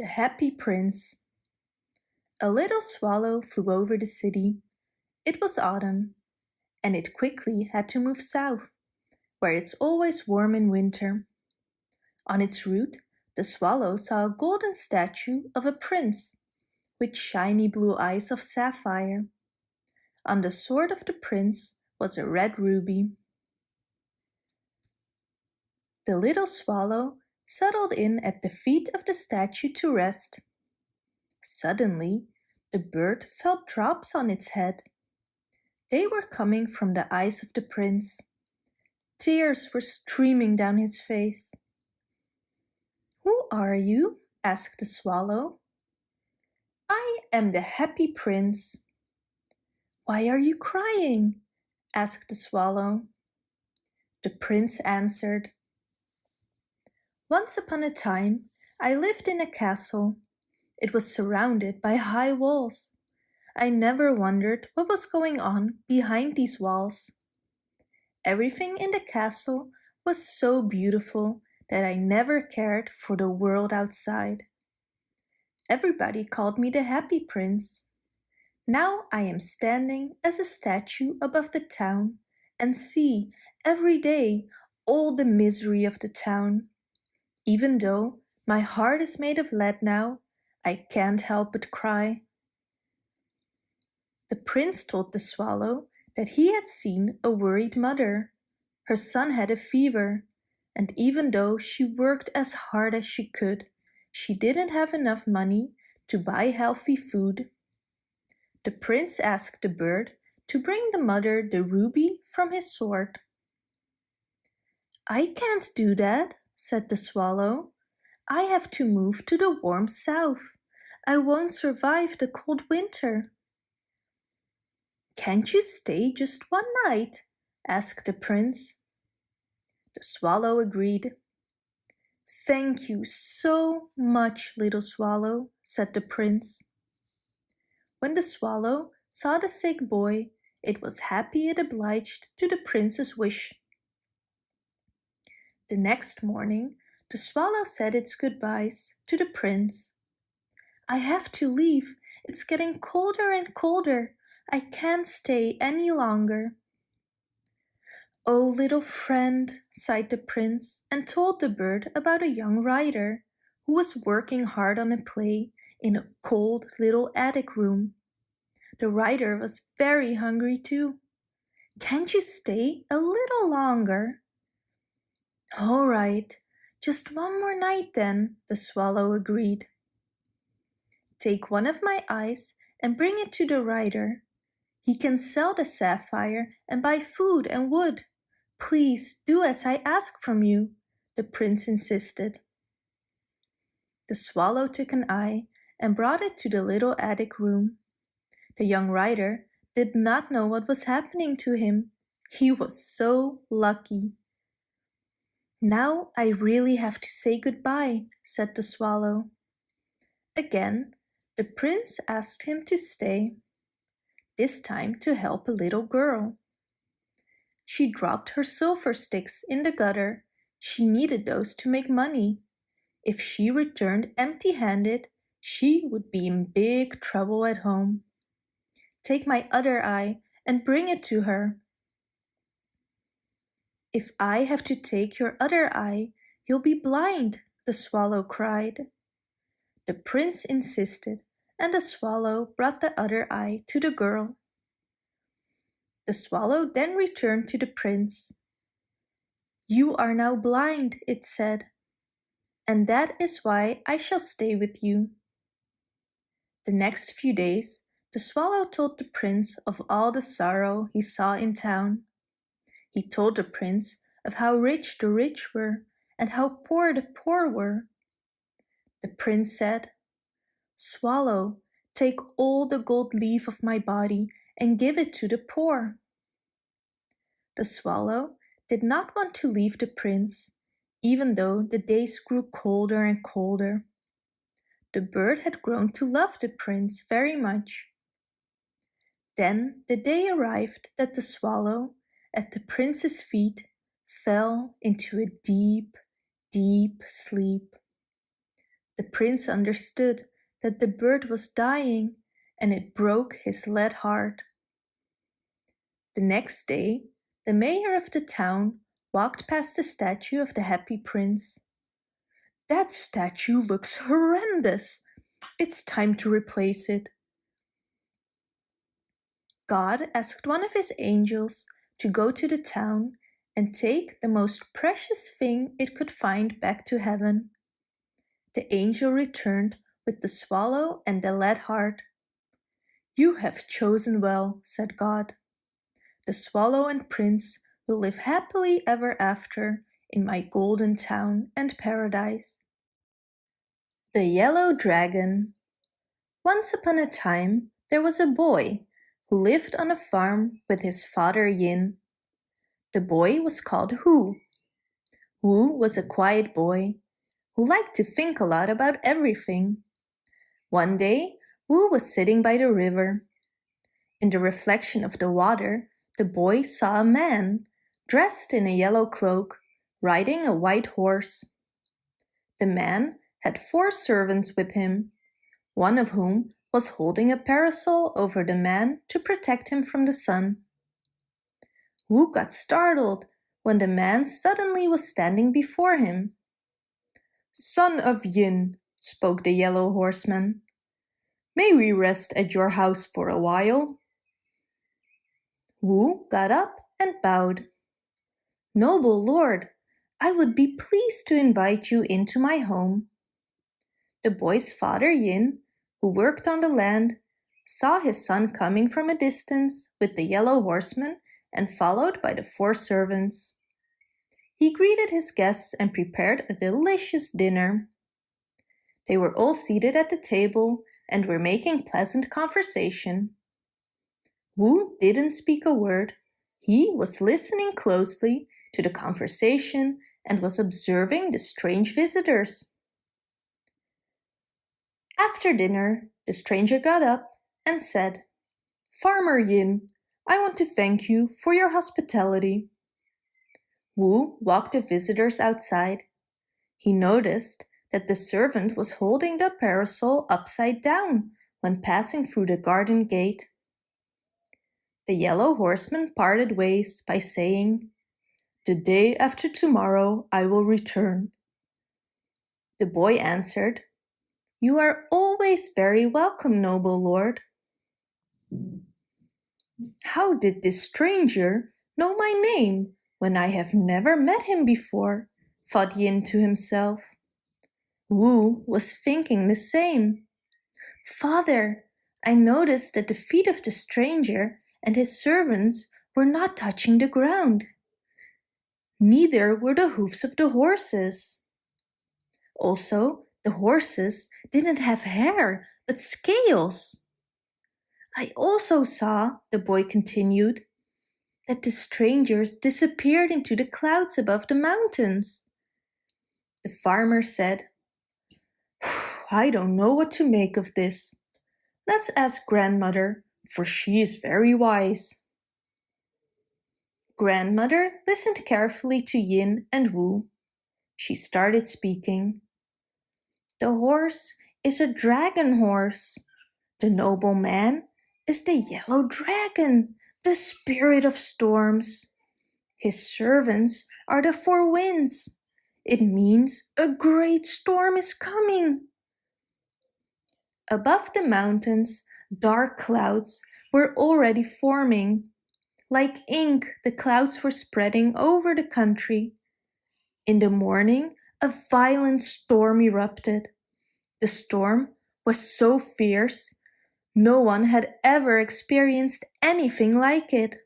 The Happy Prince A little swallow flew over the city. It was autumn, and it quickly had to move south, where it's always warm in winter. On its route, the swallow saw a golden statue of a prince, with shiny blue eyes of sapphire. On the sword of the prince was a red ruby. The little swallow settled in at the feet of the statue to rest. Suddenly, the bird felt drops on its head. They were coming from the eyes of the prince. Tears were streaming down his face. Who are you? asked the swallow. I am the happy prince. Why are you crying? asked the swallow. The prince answered, once upon a time, I lived in a castle. It was surrounded by high walls. I never wondered what was going on behind these walls. Everything in the castle was so beautiful that I never cared for the world outside. Everybody called me the happy prince. Now I am standing as a statue above the town and see every day all the misery of the town. Even though my heart is made of lead now, I can't help but cry. The prince told the swallow that he had seen a worried mother. Her son had a fever, and even though she worked as hard as she could, she didn't have enough money to buy healthy food. The prince asked the bird to bring the mother the ruby from his sword. I can't do that, said the swallow. I have to move to the warm south. I won't survive the cold winter. Can't you stay just one night? asked the prince. The swallow agreed. Thank you so much, little swallow, said the prince. When the swallow saw the sick boy, it was happy it obliged to the prince's wish. The next morning, the swallow said its goodbyes to the prince. I have to leave. It's getting colder and colder. I can't stay any longer. Oh, little friend, sighed the prince and told the bird about a young writer who was working hard on a play in a cold little attic room. The writer was very hungry too. Can't you stay a little longer? All right, just one more night then, the swallow agreed. Take one of my eyes and bring it to the writer. He can sell the sapphire and buy food and wood. Please do as I ask from you, the prince insisted. The swallow took an eye and brought it to the little attic room. The young writer did not know what was happening to him. He was so lucky. Now I really have to say goodbye, said the swallow. Again, the prince asked him to stay, this time to help a little girl. She dropped her silver sticks in the gutter. She needed those to make money. If she returned empty-handed, she would be in big trouble at home. Take my other eye and bring it to her, if I have to take your other eye, you'll be blind, the swallow cried. The prince insisted, and the swallow brought the other eye to the girl. The swallow then returned to the prince. You are now blind, it said, and that is why I shall stay with you. The next few days, the swallow told the prince of all the sorrow he saw in town. He told the prince of how rich the rich were and how poor the poor were. The prince said, Swallow, take all the gold leaf of my body and give it to the poor. The swallow did not want to leave the prince, even though the days grew colder and colder. The bird had grown to love the prince very much. Then the day arrived that the swallow at the prince's feet fell into a deep, deep sleep. The prince understood that the bird was dying and it broke his lead heart. The next day, the mayor of the town walked past the statue of the happy prince. That statue looks horrendous. It's time to replace it. God asked one of his angels to go to the town and take the most precious thing it could find back to heaven. The angel returned with the swallow and the lead heart. You have chosen well, said God. The swallow and prince will live happily ever after in my golden town and paradise. The Yellow Dragon Once upon a time there was a boy who lived on a farm with his father Yin. The boy was called Hu. Wu was a quiet boy who liked to think a lot about everything. One day, Wu was sitting by the river. In the reflection of the water, the boy saw a man, dressed in a yellow cloak, riding a white horse. The man had four servants with him, one of whom was holding a parasol over the man to protect him from the sun. Wu got startled when the man suddenly was standing before him. Son of Yin, spoke the yellow horseman, may we rest at your house for a while? Wu got up and bowed. Noble lord, I would be pleased to invite you into my home. The boy's father Yin, who worked on the land, saw his son coming from a distance with the yellow horseman and followed by the four servants. He greeted his guests and prepared a delicious dinner. They were all seated at the table and were making pleasant conversation. Wu didn't speak a word. He was listening closely to the conversation and was observing the strange visitors. After dinner, the stranger got up and said, Farmer Yin, I want to thank you for your hospitality. Wu walked the visitors outside. He noticed that the servant was holding the parasol upside down when passing through the garden gate. The yellow horseman parted ways by saying, The day after tomorrow I will return. The boy answered, You are always very welcome, noble lord. How did this stranger know my name when I have never met him before? thought Yin to himself. Wu was thinking the same. Father, I noticed that the feet of the stranger and his servants were not touching the ground. Neither were the hoofs of the horses. Also, the horses didn't have hair, but scales. I also saw, the boy continued, that the strangers disappeared into the clouds above the mountains. The farmer said, I don't know what to make of this. Let's ask grandmother for she is very wise. Grandmother listened carefully to Yin and Wu. She started speaking. The horse is a dragon horse. The noble man is the yellow dragon, the spirit of storms. His servants are the four winds. It means a great storm is coming. Above the mountains, dark clouds were already forming. Like ink, the clouds were spreading over the country. In the morning, a violent storm erupted. The storm was so fierce, no one had ever experienced anything like it.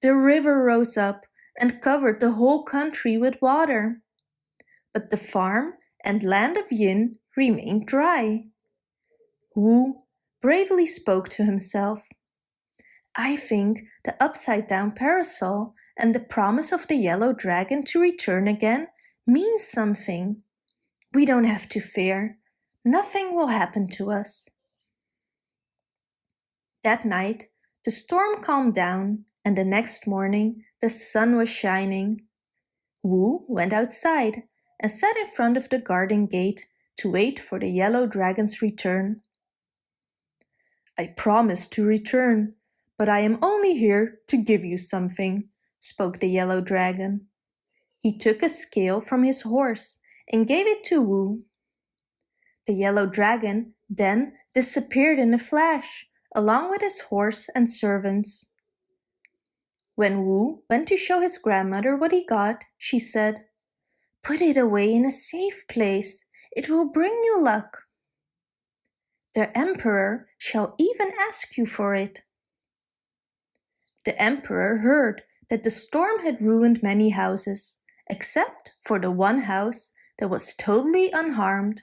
The river rose up and covered the whole country with water. But the farm and land of Yin remained dry. Wu bravely spoke to himself. I think the upside-down parasol and the promise of the yellow dragon to return again means something. We don't have to fear. Nothing will happen to us. That night, the storm calmed down and the next morning the sun was shining. Wu went outside and sat in front of the garden gate to wait for the yellow dragon's return. I promised to return, but I am only here to give you something, spoke the yellow dragon. He took a scale from his horse and gave it to Wu. The yellow dragon then disappeared in a flash, along with his horse and servants. When Wu went to show his grandmother what he got, she said, Put it away in a safe place. It will bring you luck. The emperor shall even ask you for it. The emperor heard that the storm had ruined many houses, except for the one house that was totally unharmed.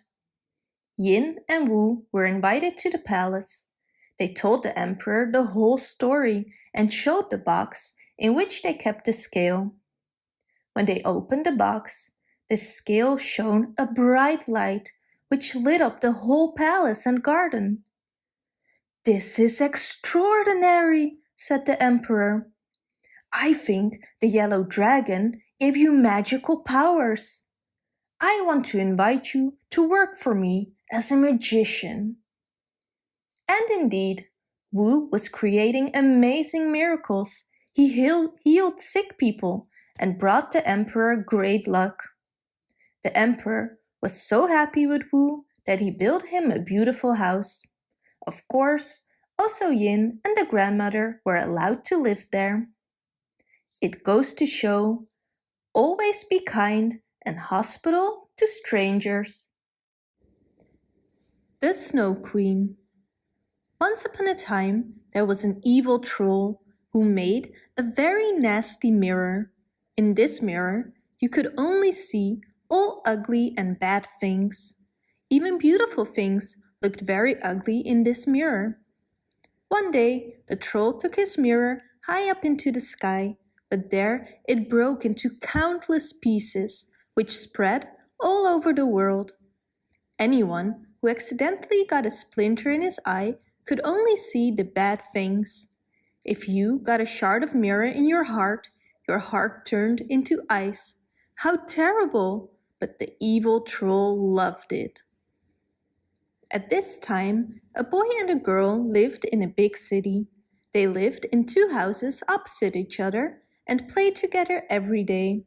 Yin and Wu were invited to the palace. They told the emperor the whole story and showed the box in which they kept the scale. When they opened the box, the scale shone a bright light which lit up the whole palace and garden. This is extraordinary, said the emperor. I think the yellow dragon gave you magical powers. I want to invite you to work for me as a magician. And indeed, Wu was creating amazing miracles. He healed, sick people and brought the emperor great luck. The emperor was so happy with Wu that he built him a beautiful house. Of course, also Yin and the grandmother were allowed to live there. It goes to show, always be kind and hospitable to strangers. The Snow Queen Once upon a time, there was an evil troll who made a very nasty mirror. In this mirror, you could only see all ugly and bad things. Even beautiful things looked very ugly in this mirror. One day, the troll took his mirror high up into the sky, but there it broke into countless pieces, which spread all over the world. Anyone who accidentally got a splinter in his eye could only see the bad things. If you got a shard of mirror in your heart, your heart turned into ice. How terrible! But the evil troll loved it. At this time, a boy and a girl lived in a big city. They lived in two houses opposite each other and played together every day.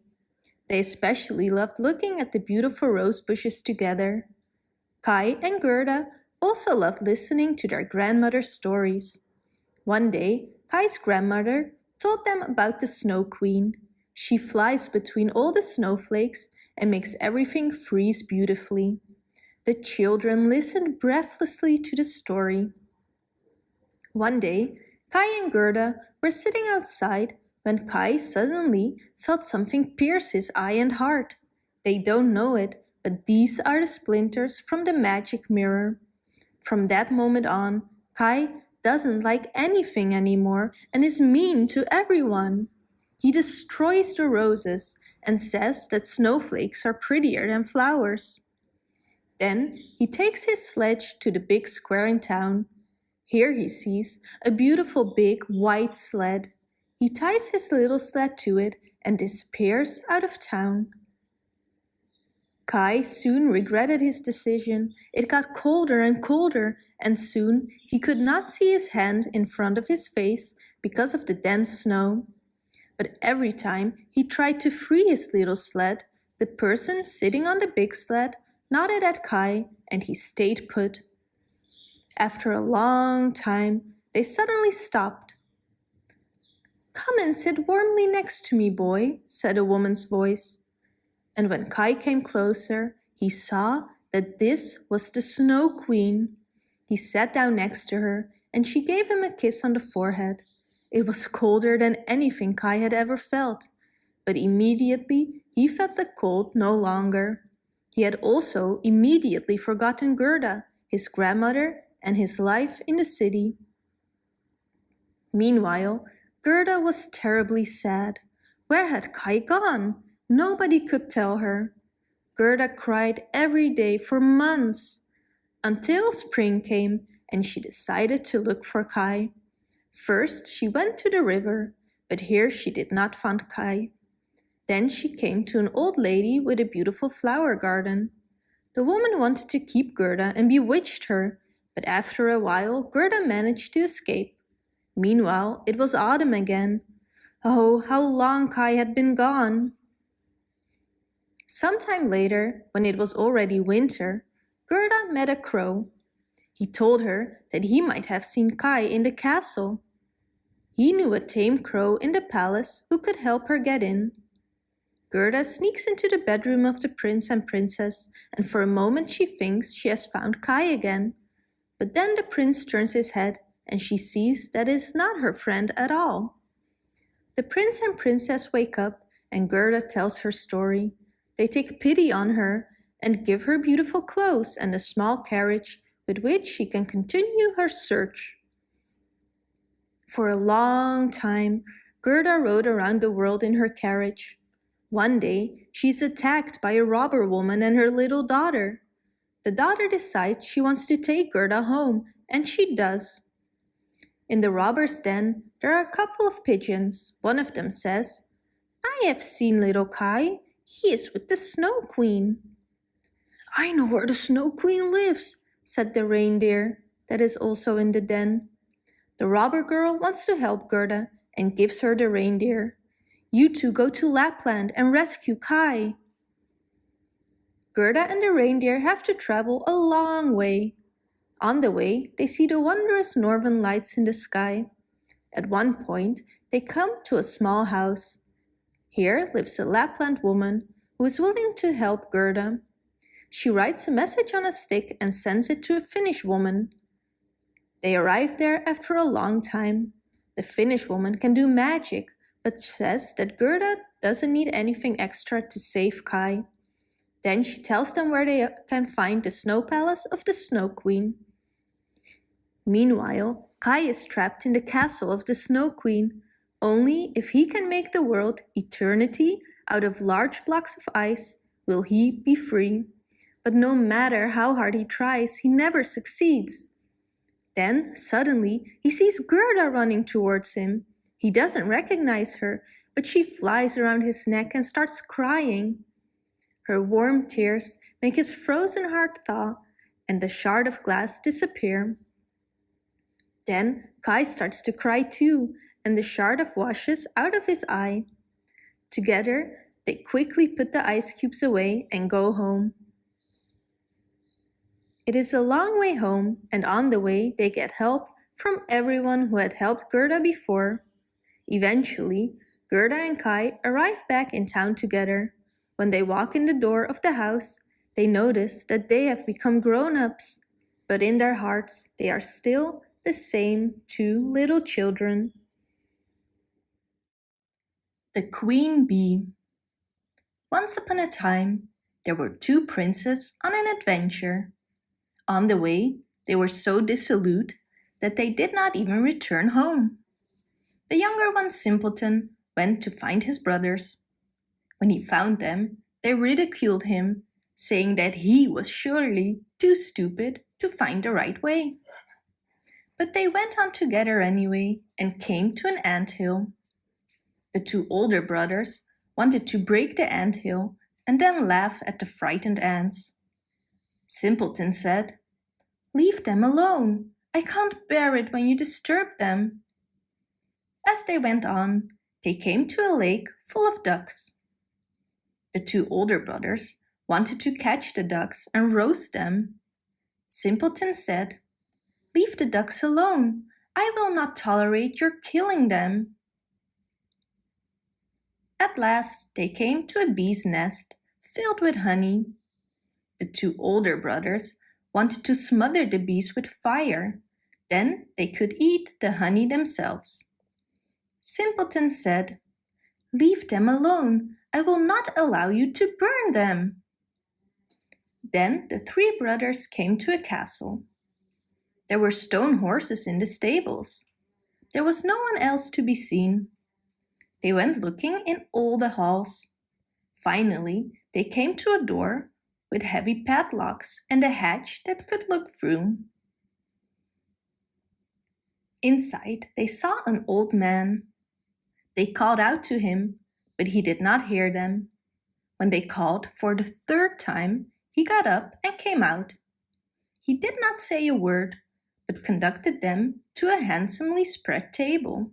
They especially loved looking at the beautiful rose bushes together. Kai and Gerda also loved listening to their grandmother's stories. One day, Kai's grandmother told them about the Snow Queen. She flies between all the snowflakes and makes everything freeze beautifully. The children listened breathlessly to the story. One day, Kai and Gerda were sitting outside when Kai suddenly felt something pierce his eye and heart. They don't know it, but these are the splinters from the magic mirror. From that moment on, Kai doesn't like anything anymore and is mean to everyone. He destroys the roses and says that snowflakes are prettier than flowers. Then he takes his sledge to the big square in town. Here he sees a beautiful big white sled. He ties his little sled to it and disappears out of town. Kai soon regretted his decision. It got colder and colder, and soon he could not see his hand in front of his face because of the dense snow. But every time he tried to free his little sled, the person sitting on the big sled nodded at Kai and he stayed put. After a long time, they suddenly stopped. Come and sit warmly next to me, boy, said a woman's voice. And when Kai came closer, he saw that this was the Snow Queen. He sat down next to her and she gave him a kiss on the forehead. It was colder than anything Kai had ever felt, but immediately he felt the cold no longer. He had also immediately forgotten Gerda, his grandmother, and his life in the city. Meanwhile, Gerda was terribly sad. Where had Kai gone? Nobody could tell her. Gerda cried every day for months, until spring came and she decided to look for Kai. First she went to the river, but here she did not find Kai. Then she came to an old lady with a beautiful flower garden. The woman wanted to keep Gerda and bewitched her, but after a while Gerda managed to escape. Meanwhile, it was autumn again. Oh, how long Kai had been gone! Some time later, when it was already winter, Gerda met a crow. He told her that he might have seen Kai in the castle. He knew a tame crow in the palace who could help her get in. Gerda sneaks into the bedroom of the prince and princess and for a moment she thinks she has found Kai again. But then the prince turns his head and she sees that it is not her friend at all. The prince and princess wake up and Gerda tells her story. They take pity on her and give her beautiful clothes and a small carriage with which she can continue her search. For a long time, Gerda rode around the world in her carriage. One day, she's attacked by a robber woman and her little daughter. The daughter decides she wants to take Gerda home, and she does. In the robber's den, there are a couple of pigeons. One of them says, I have seen little Kai. He is with the Snow Queen. I know where the Snow Queen lives, said the reindeer that is also in the den. The robber girl wants to help Gerda and gives her the reindeer. You two go to Lapland and rescue Kai. Gerda and the reindeer have to travel a long way. On the way, they see the wondrous northern lights in the sky. At one point, they come to a small house. Here lives a Lapland woman who is willing to help Gerda. She writes a message on a stick and sends it to a Finnish woman. They arrive there after a long time. The Finnish woman can do magic, but says that Gerda doesn't need anything extra to save Kai. Then she tells them where they can find the snow palace of the Snow Queen. Meanwhile, Kai is trapped in the castle of the Snow Queen. Only if he can make the world eternity out of large blocks of ice will he be free. But no matter how hard he tries, he never succeeds. Then, suddenly, he sees Gerda running towards him. He doesn't recognize her, but she flies around his neck and starts crying. Her warm tears make his frozen heart thaw and the shard of glass disappear. Then Kai starts to cry too, and the shard of washes out of his eye. Together, they quickly put the ice cubes away and go home. It is a long way home, and on the way they get help from everyone who had helped Gerda before. Eventually, Gerda and Kai arrive back in town together. When they walk in the door of the house, they notice that they have become grown-ups, but in their hearts they are still the same two little children. The Queen Bee Once upon a time, there were two princes on an adventure. On the way, they were so dissolute that they did not even return home. The younger one, Simpleton, went to find his brothers. When he found them, they ridiculed him, saying that he was surely too stupid to find the right way. But they went on together anyway and came to an ant hill. The two older brothers wanted to break the ant hill and then laugh at the frightened ants. Simpleton said, Leave them alone. I can't bear it when you disturb them. As they went on, they came to a lake full of ducks. The two older brothers wanted to catch the ducks and roast them. Simpleton said, Leave the ducks alone. I will not tolerate your killing them. At last they came to a bee's nest filled with honey. The two older brothers wanted to smother the bees with fire. Then they could eat the honey themselves. Simpleton said, Leave them alone. I will not allow you to burn them. Then the three brothers came to a castle. There were stone horses in the stables. There was no one else to be seen. They went looking in all the halls. Finally, they came to a door with heavy padlocks and a hatch that could look through. Inside, they saw an old man. They called out to him, but he did not hear them. When they called for the third time, he got up and came out. He did not say a word, but conducted them to a handsomely spread table.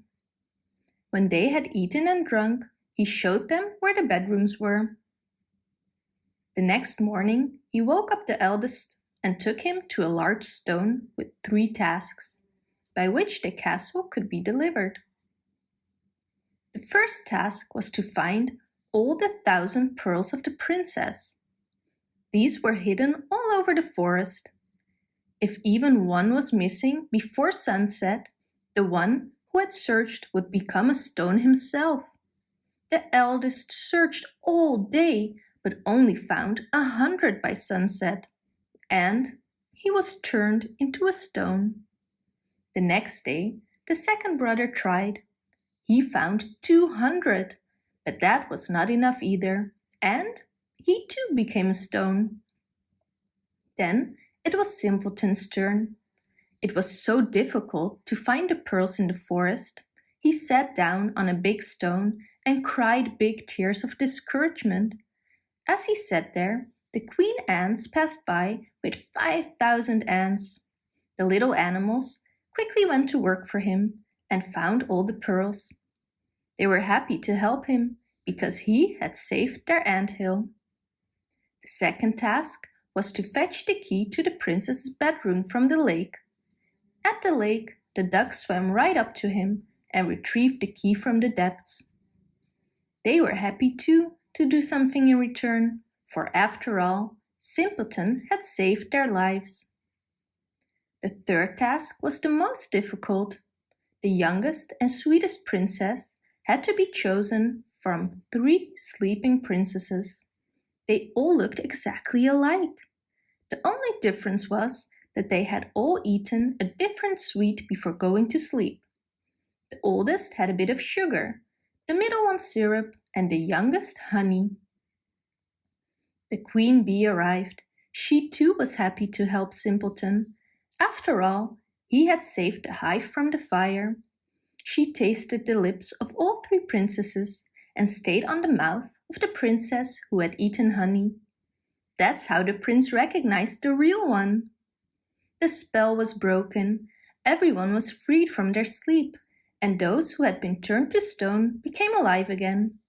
When they had eaten and drunk, he showed them where the bedrooms were. The next morning he woke up the eldest and took him to a large stone with three tasks, by which the castle could be delivered. The first task was to find all the thousand pearls of the princess. These were hidden all over the forest. If even one was missing before sunset, the one who had searched would become a stone himself. The eldest searched all day, but only found a hundred by sunset, and he was turned into a stone. The next day, the second brother tried. He found 200, but that was not enough either, and he too became a stone. Then it was Simpleton's turn. It was so difficult to find the pearls in the forest. He sat down on a big stone and cried big tears of discouragement. As he sat there, the queen ants passed by with 5,000 ants. The little animals quickly went to work for him and found all the pearls. They were happy to help him because he had saved their ant hill. The second task was to fetch the key to the princess's bedroom from the lake. At the lake, the duck swam right up to him and retrieved the key from the depths. They were happy too to do something in return, for after all, Simpleton had saved their lives. The third task was the most difficult. The youngest and sweetest princess had to be chosen from three sleeping princesses. They all looked exactly alike. The only difference was that they had all eaten a different sweet before going to sleep. The oldest had a bit of sugar, the middle one syrup, and the youngest honey. The queen bee arrived. She too was happy to help Simpleton. After all, he had saved the hive from the fire. She tasted the lips of all three princesses and stayed on the mouth of the princess who had eaten honey. That's how the prince recognized the real one. The spell was broken, everyone was freed from their sleep, and those who had been turned to stone became alive again.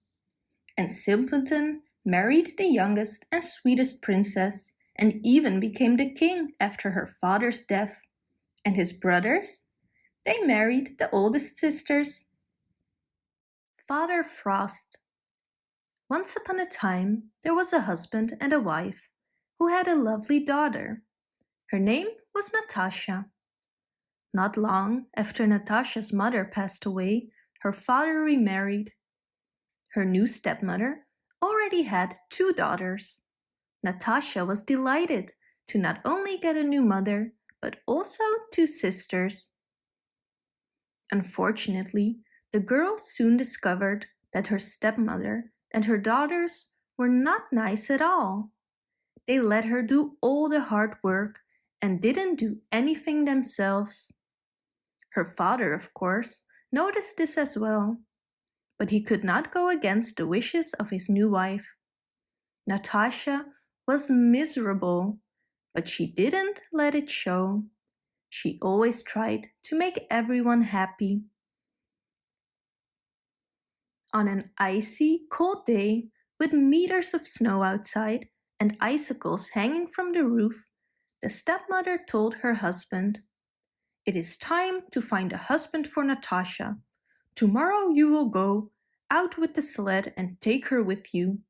And Simpleton married the youngest and sweetest princess and even became the king after her father's death. And his brothers? They married the oldest sisters. Father Frost once upon a time, there was a husband and a wife who had a lovely daughter. Her name was Natasha. Not long after Natasha's mother passed away, her father remarried. Her new stepmother already had two daughters. Natasha was delighted to not only get a new mother, but also two sisters. Unfortunately, the girl soon discovered that her stepmother and her daughters were not nice at all. They let her do all the hard work and didn't do anything themselves. Her father, of course, noticed this as well, but he could not go against the wishes of his new wife. Natasha was miserable, but she didn't let it show. She always tried to make everyone happy. On an icy, cold day, with meters of snow outside and icicles hanging from the roof, the stepmother told her husband, It is time to find a husband for Natasha. Tomorrow you will go out with the sled and take her with you.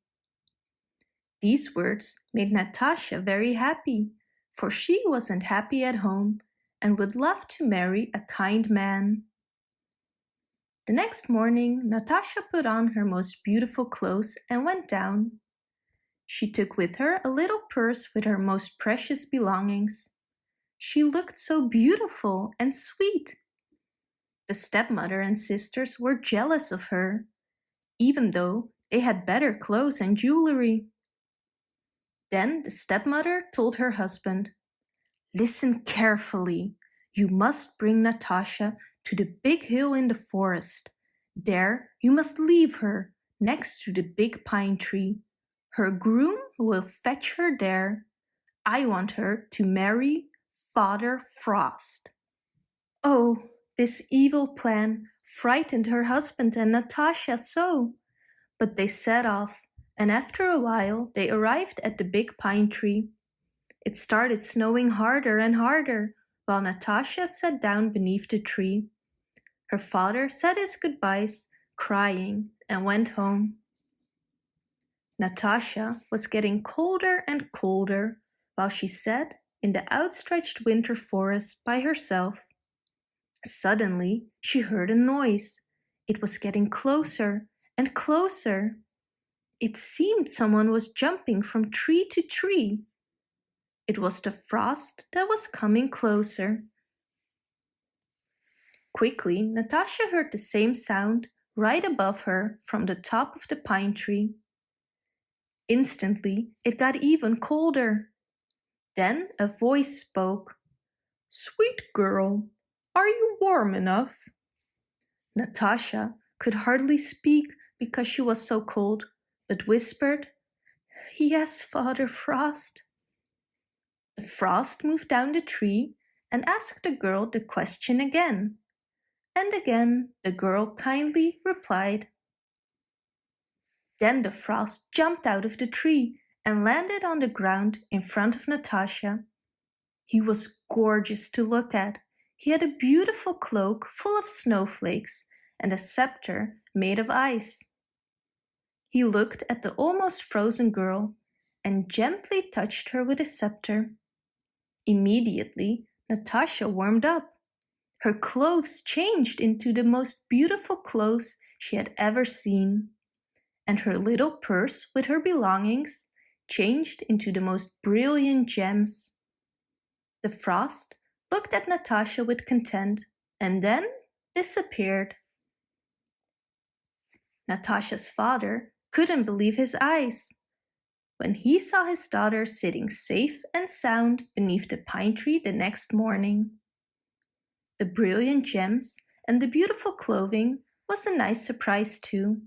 These words made Natasha very happy, for she wasn't happy at home and would love to marry a kind man. The next morning, Natasha put on her most beautiful clothes and went down. She took with her a little purse with her most precious belongings. She looked so beautiful and sweet. The stepmother and sisters were jealous of her, even though they had better clothes and jewelry. Then the stepmother told her husband, Listen carefully. You must bring Natasha to the big hill in the forest. There you must leave her next to the big pine tree. Her groom will fetch her there. I want her to marry Father Frost. Oh, this evil plan frightened her husband and Natasha so. But they set off, and after a while they arrived at the big pine tree. It started snowing harder and harder, while Natasha sat down beneath the tree. Her father said his goodbyes, crying, and went home. Natasha was getting colder and colder while she sat in the outstretched winter forest by herself. Suddenly she heard a noise. It was getting closer and closer. It seemed someone was jumping from tree to tree. It was the frost that was coming closer. Quickly, Natasha heard the same sound right above her from the top of the pine tree. Instantly, it got even colder. Then a voice spoke. Sweet girl, are you warm enough? Natasha could hardly speak because she was so cold, but whispered, Yes, Father Frost. The frost moved down the tree and asked the girl the question again. And again the girl kindly replied, then the frost jumped out of the tree and landed on the ground in front of Natasha. He was gorgeous to look at. He had a beautiful cloak full of snowflakes and a scepter made of ice. He looked at the almost frozen girl and gently touched her with his scepter. Immediately, Natasha warmed up. Her clothes changed into the most beautiful clothes she had ever seen and her little purse with her belongings changed into the most brilliant gems. The frost looked at Natasha with content and then disappeared. Natasha's father couldn't believe his eyes when he saw his daughter sitting safe and sound beneath the pine tree the next morning. The brilliant gems and the beautiful clothing was a nice surprise too.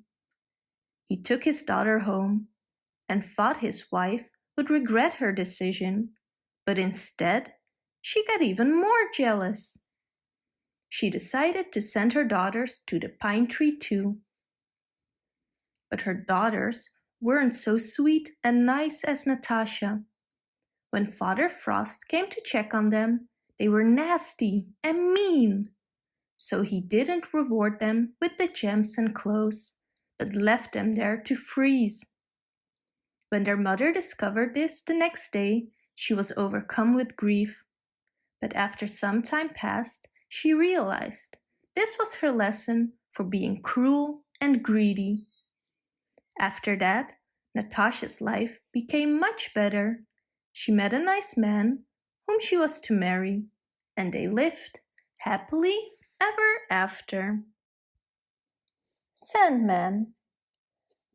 He took his daughter home and thought his wife would regret her decision, but instead, she got even more jealous. She decided to send her daughters to the pine tree too. But her daughters weren't so sweet and nice as Natasha. When Father Frost came to check on them, they were nasty and mean. So he didn't reward them with the gems and clothes but left them there to freeze. When their mother discovered this the next day, she was overcome with grief. But after some time passed, she realized this was her lesson for being cruel and greedy. After that, Natasha's life became much better. She met a nice man whom she was to marry, and they lived happily ever after. Sandman.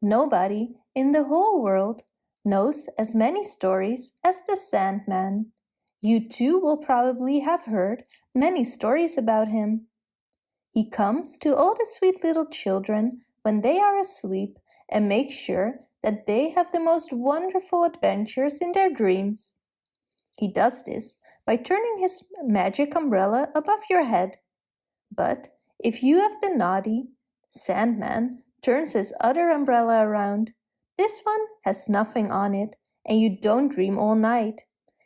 Nobody in the whole world knows as many stories as the Sandman. You too will probably have heard many stories about him. He comes to all the sweet little children when they are asleep and makes sure that they have the most wonderful adventures in their dreams. He does this by turning his magic umbrella above your head. But if you have been naughty Sandman turns his other umbrella around. This one has nothing on it and you don't dream all night.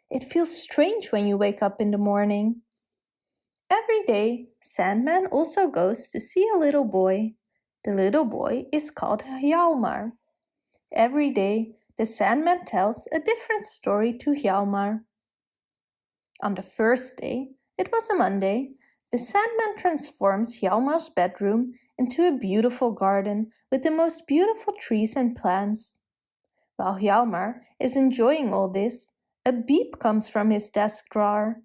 It feels strange when you wake up in the morning. Every day, Sandman also goes to see a little boy. The little boy is called Hjalmar. Every day, the Sandman tells a different story to Hjalmar. On the first day, it was a Monday, the Sandman transforms Hjalmar's bedroom into a beautiful garden with the most beautiful trees and plants. While Hjalmar is enjoying all this, a beep comes from his desk drawer.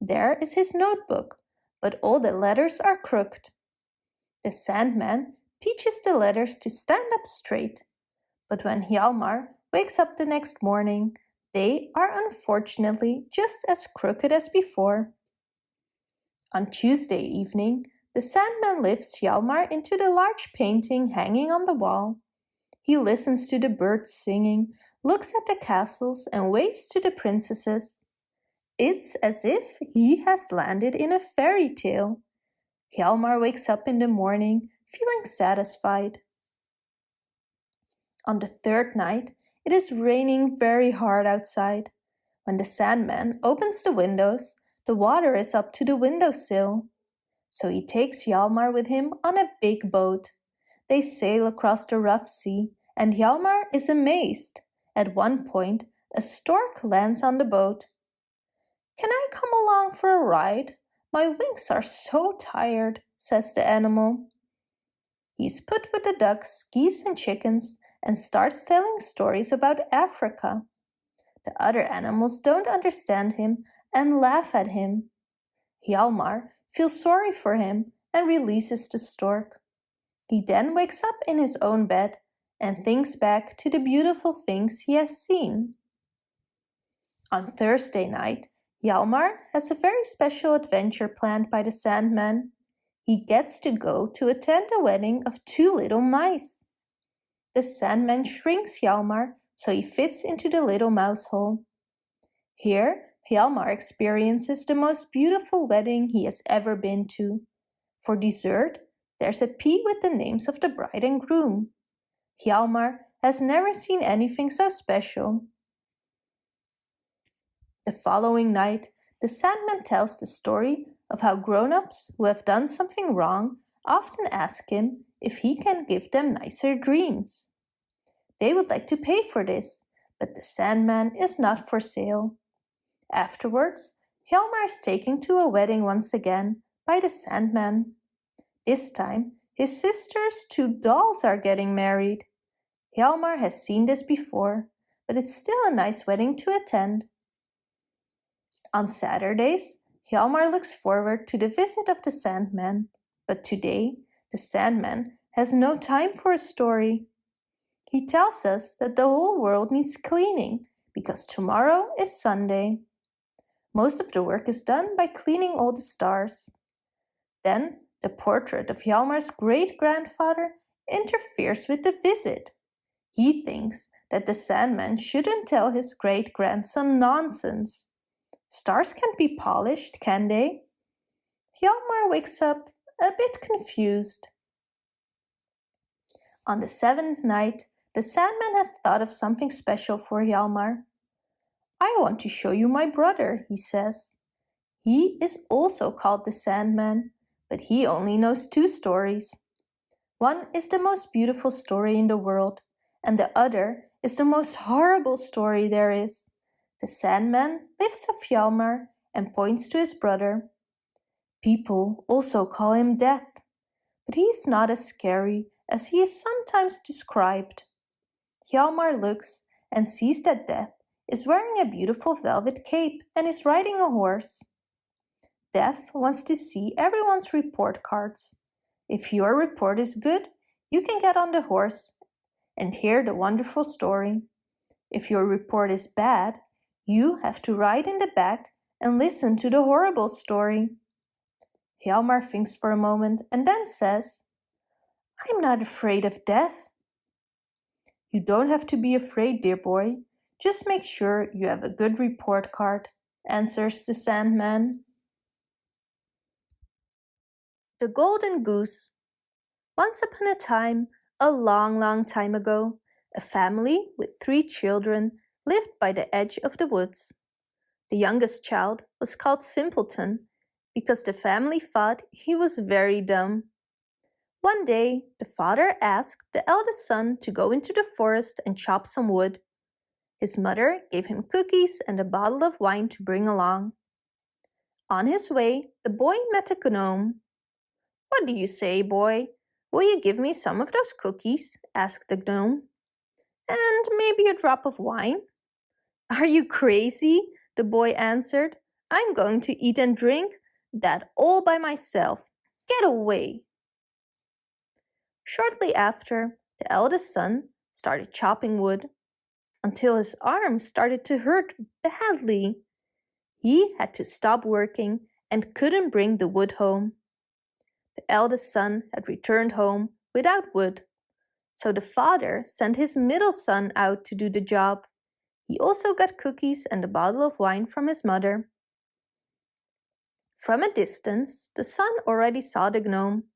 There is his notebook, but all the letters are crooked. The Sandman teaches the letters to stand up straight. But when Hjalmar wakes up the next morning, they are unfortunately just as crooked as before. On Tuesday evening, the Sandman lifts Hjalmar into the large painting hanging on the wall. He listens to the birds singing, looks at the castles and waves to the princesses. It's as if he has landed in a fairy tale. Hjalmar wakes up in the morning feeling satisfied. On the third night, it is raining very hard outside. When the Sandman opens the windows, the water is up to the windowsill. So he takes Hjalmar with him on a big boat. They sail across the rough sea, and Hjalmar is amazed. At one point, a stork lands on the boat. Can I come along for a ride? My wings are so tired, says the animal. He's put with the ducks, geese and chickens and starts telling stories about Africa. The other animals don't understand him and laugh at him. Hjalmar feels sorry for him and releases the stork. He then wakes up in his own bed and thinks back to the beautiful things he has seen. On Thursday night, Hjalmar has a very special adventure planned by the Sandman. He gets to go to attend the wedding of two little mice. The Sandman shrinks Hjalmar so he fits into the little mouse hole. Here, Hjalmar experiences the most beautiful wedding he has ever been to. For dessert, there's a pea with the names of the bride and groom. Hjalmar has never seen anything so special. The following night, the Sandman tells the story of how grown-ups who have done something wrong often ask him if he can give them nicer dreams. They would like to pay for this, but the Sandman is not for sale. Afterwards, Hjalmar is taken to a wedding once again by the Sandman. This time, his sister's two dolls are getting married. Hjalmar has seen this before, but it's still a nice wedding to attend. On Saturdays, Hjalmar looks forward to the visit of the Sandman, but today the Sandman has no time for a story. He tells us that the whole world needs cleaning because tomorrow is Sunday. Most of the work is done by cleaning all the stars. Then the portrait of Hjalmar's great-grandfather interferes with the visit. He thinks that the Sandman shouldn't tell his great-grandson nonsense. Stars can't be polished, can they? Hjalmar wakes up a bit confused. On the seventh night, the Sandman has thought of something special for Hjalmar. I want to show you my brother, he says. He is also called the Sandman, but he only knows two stories. One is the most beautiful story in the world, and the other is the most horrible story there is. The Sandman lifts up Hjalmar and points to his brother. People also call him Death, but he's not as scary as he is sometimes described. Hjalmar looks and sees that Death is wearing a beautiful velvet cape and is riding a horse. Death wants to see everyone's report cards. If your report is good, you can get on the horse and hear the wonderful story. If your report is bad, you have to ride in the back and listen to the horrible story. Hjalmar thinks for a moment and then says, I'm not afraid of death. You don't have to be afraid, dear boy. Just make sure you have a good report card, answers the Sandman. The Golden Goose Once upon a time, a long, long time ago, a family with three children lived by the edge of the woods. The youngest child was called Simpleton because the family thought he was very dumb. One day, the father asked the eldest son to go into the forest and chop some wood. His mother gave him cookies and a bottle of wine to bring along. On his way, the boy met a gnome. What do you say, boy? Will you give me some of those cookies? asked the gnome. And maybe a drop of wine? Are you crazy? The boy answered. I'm going to eat and drink that all by myself. Get away. Shortly after, the eldest son started chopping wood until his arms started to hurt badly. He had to stop working and couldn't bring the wood home. The eldest son had returned home without wood. So the father sent his middle son out to do the job. He also got cookies and a bottle of wine from his mother. From a distance, the son already saw the gnome.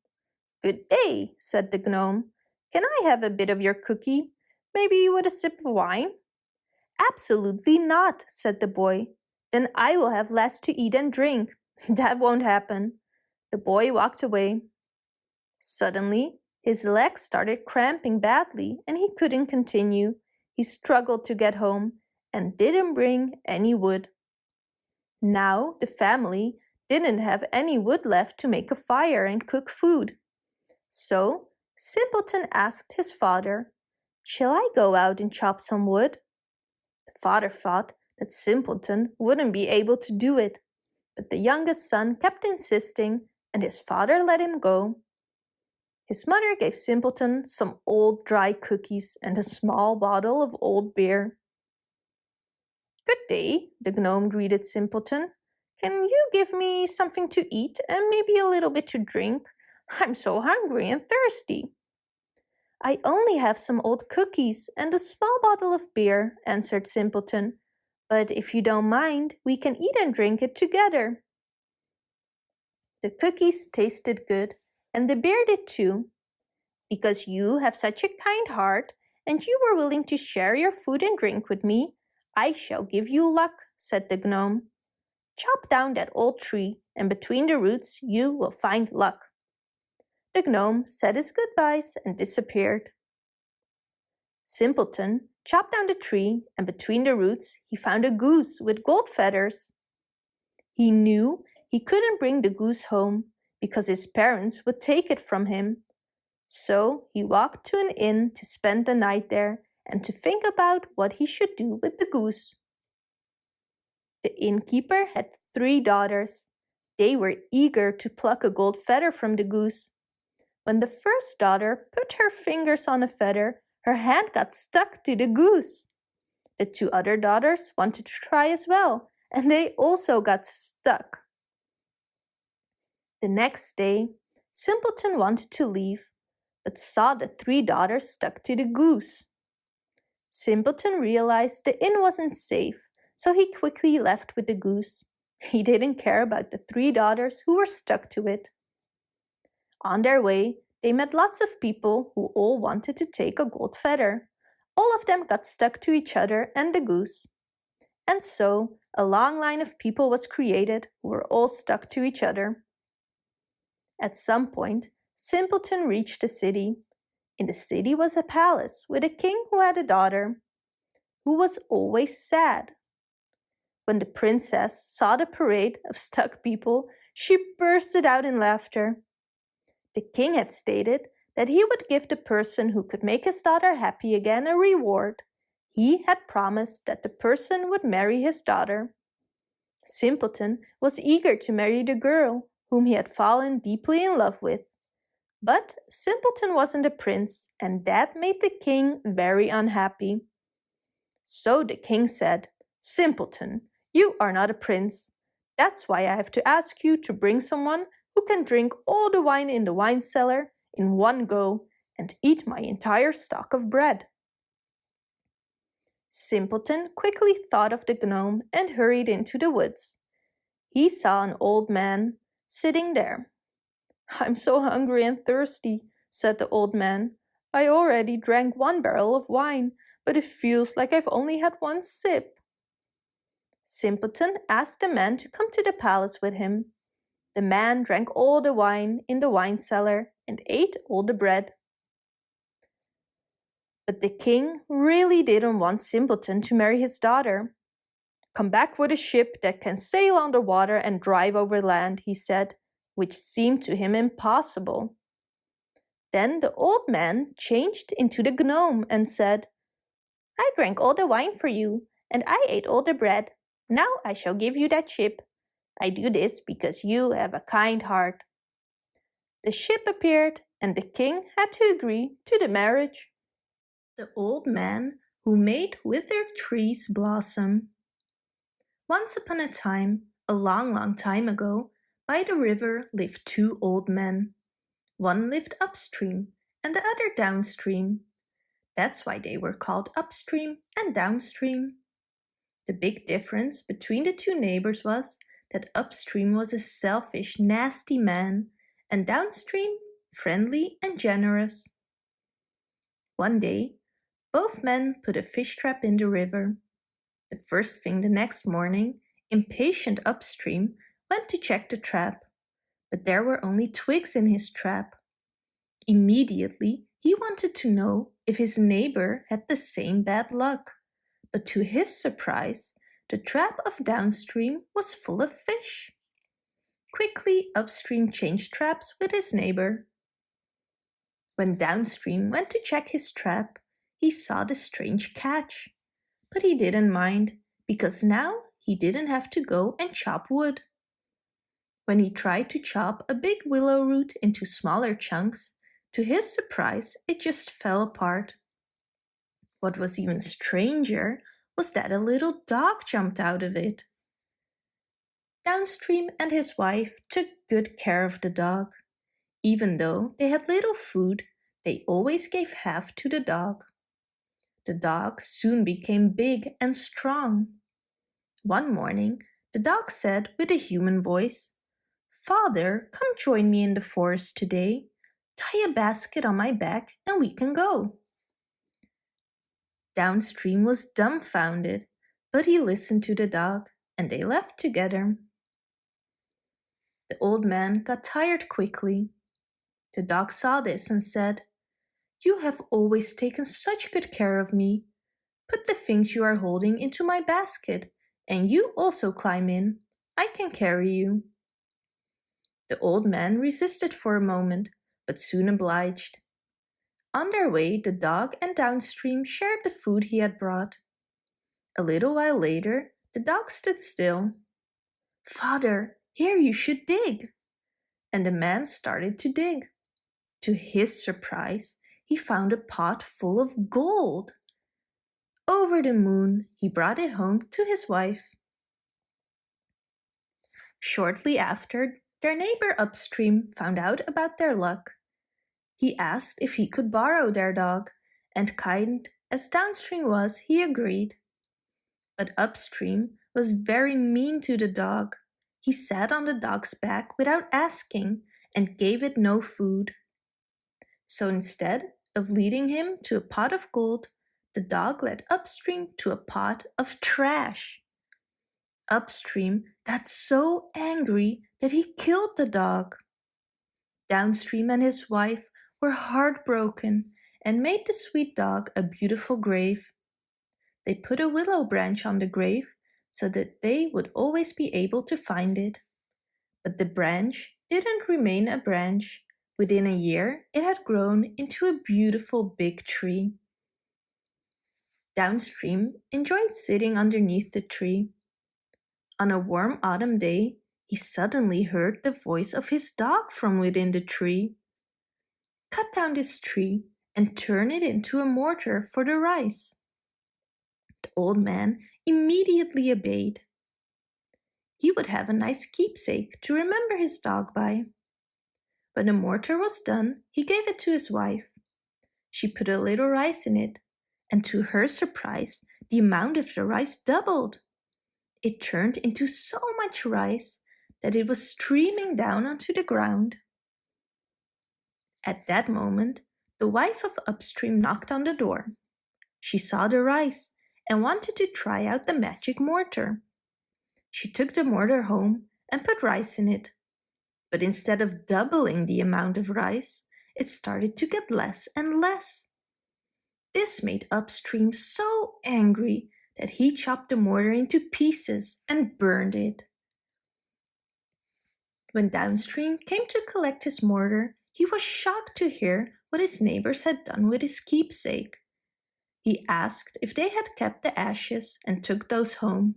Good day, said the gnome. Can I have a bit of your cookie? Maybe with a sip of wine? Absolutely not, said the boy. Then I will have less to eat and drink. that won't happen. The boy walked away. Suddenly, his legs started cramping badly and he couldn't continue. He struggled to get home and didn't bring any wood. Now the family didn't have any wood left to make a fire and cook food. So Simpleton asked his father, Shall I go out and chop some wood? The father thought that Simpleton wouldn't be able to do it, but the youngest son kept insisting and his father let him go. His mother gave Simpleton some old dry cookies and a small bottle of old beer. Good day, the gnome greeted Simpleton. Can you give me something to eat and maybe a little bit to drink? I'm so hungry and thirsty. I only have some old cookies and a small bottle of beer, answered Simpleton. But if you don't mind, we can eat and drink it together. The cookies tasted good, and the beer did too. Because you have such a kind heart, and you were willing to share your food and drink with me, I shall give you luck, said the gnome. Chop down that old tree, and between the roots you will find luck. The gnome said his goodbyes and disappeared. Simpleton chopped down the tree and between the roots he found a goose with gold feathers. He knew he couldn't bring the goose home because his parents would take it from him. So he walked to an inn to spend the night there and to think about what he should do with the goose. The innkeeper had three daughters. They were eager to pluck a gold feather from the goose, when the first daughter put her fingers on a feather, her hand got stuck to the goose. The two other daughters wanted to try as well, and they also got stuck. The next day, Simpleton wanted to leave, but saw the three daughters stuck to the goose. Simpleton realized the inn wasn't safe, so he quickly left with the goose. He didn't care about the three daughters who were stuck to it. On their way, they met lots of people who all wanted to take a gold feather. All of them got stuck to each other and the goose. And so, a long line of people was created who were all stuck to each other. At some point, Simpleton reached the city. In the city was a palace with a king who had a daughter, who was always sad. When the princess saw the parade of stuck people, she bursted out in laughter. The king had stated that he would give the person who could make his daughter happy again a reward. He had promised that the person would marry his daughter. Simpleton was eager to marry the girl whom he had fallen deeply in love with. But Simpleton wasn't a prince, and that made the king very unhappy. So the king said, Simpleton, you are not a prince. That's why I have to ask you to bring someone who can drink all the wine in the wine cellar in one go and eat my entire stock of bread. Simpleton quickly thought of the gnome and hurried into the woods. He saw an old man sitting there. I'm so hungry and thirsty, said the old man. I already drank one barrel of wine, but it feels like I've only had one sip. Simpleton asked the man to come to the palace with him. The man drank all the wine in the wine cellar and ate all the bread. But the king really didn't want Simpleton to marry his daughter. Come back with a ship that can sail underwater and drive over land, he said, which seemed to him impossible. Then the old man changed into the gnome and said, I drank all the wine for you, and I ate all the bread. Now I shall give you that ship. I do this because you have a kind heart. The ship appeared and the king had to agree to the marriage. The old man who made withered trees blossom. Once upon a time, a long, long time ago, by the river lived two old men. One lived upstream and the other downstream. That's why they were called upstream and downstream. The big difference between the two neighbors was that upstream was a selfish, nasty man and downstream friendly and generous. One day, both men put a fish trap in the river. The first thing the next morning, impatient upstream went to check the trap, but there were only twigs in his trap. Immediately, he wanted to know if his neighbor had the same bad luck, but to his surprise, the trap of downstream was full of fish. Quickly, upstream changed traps with his neighbor. When downstream went to check his trap, he saw the strange catch. But he didn't mind, because now he didn't have to go and chop wood. When he tried to chop a big willow root into smaller chunks, to his surprise, it just fell apart. What was even stranger was that a little dog jumped out of it. Downstream and his wife took good care of the dog. Even though they had little food, they always gave half to the dog. The dog soon became big and strong. One morning, the dog said with a human voice, Father, come join me in the forest today. Tie a basket on my back and we can go. Downstream was dumbfounded, but he listened to the dog and they left together. The old man got tired quickly. The dog saw this and said, You have always taken such good care of me. Put the things you are holding into my basket, and you also climb in. I can carry you. The old man resisted for a moment, but soon obliged. On their way, the dog and Downstream shared the food he had brought. A little while later, the dog stood still. Father, here you should dig. And the man started to dig. To his surprise, he found a pot full of gold. Over the moon, he brought it home to his wife. Shortly after, their neighbor upstream found out about their luck. He asked if he could borrow their dog, and kind as downstream was, he agreed. But upstream was very mean to the dog. He sat on the dog's back without asking and gave it no food. So instead of leading him to a pot of gold, the dog led Upstream to a pot of trash. Upstream got so angry that he killed the dog. Downstream and his wife were heartbroken and made the sweet dog a beautiful grave. They put a willow branch on the grave so that they would always be able to find it. But the branch didn't remain a branch. Within a year, it had grown into a beautiful big tree. Downstream enjoyed sitting underneath the tree. On a warm autumn day, he suddenly heard the voice of his dog from within the tree. Cut down this tree and turn it into a mortar for the rice. The old man immediately obeyed. He would have a nice keepsake to remember his dog by. When the mortar was done, he gave it to his wife. She put a little rice in it, and to her surprise, the amount of the rice doubled. It turned into so much rice that it was streaming down onto the ground. At that moment, the wife of Upstream knocked on the door. She saw the rice and wanted to try out the magic mortar. She took the mortar home and put rice in it. But instead of doubling the amount of rice, it started to get less and less. This made Upstream so angry that he chopped the mortar into pieces and burned it. When Downstream came to collect his mortar, he was shocked to hear what his neighbors had done with his keepsake. He asked if they had kept the ashes and took those home.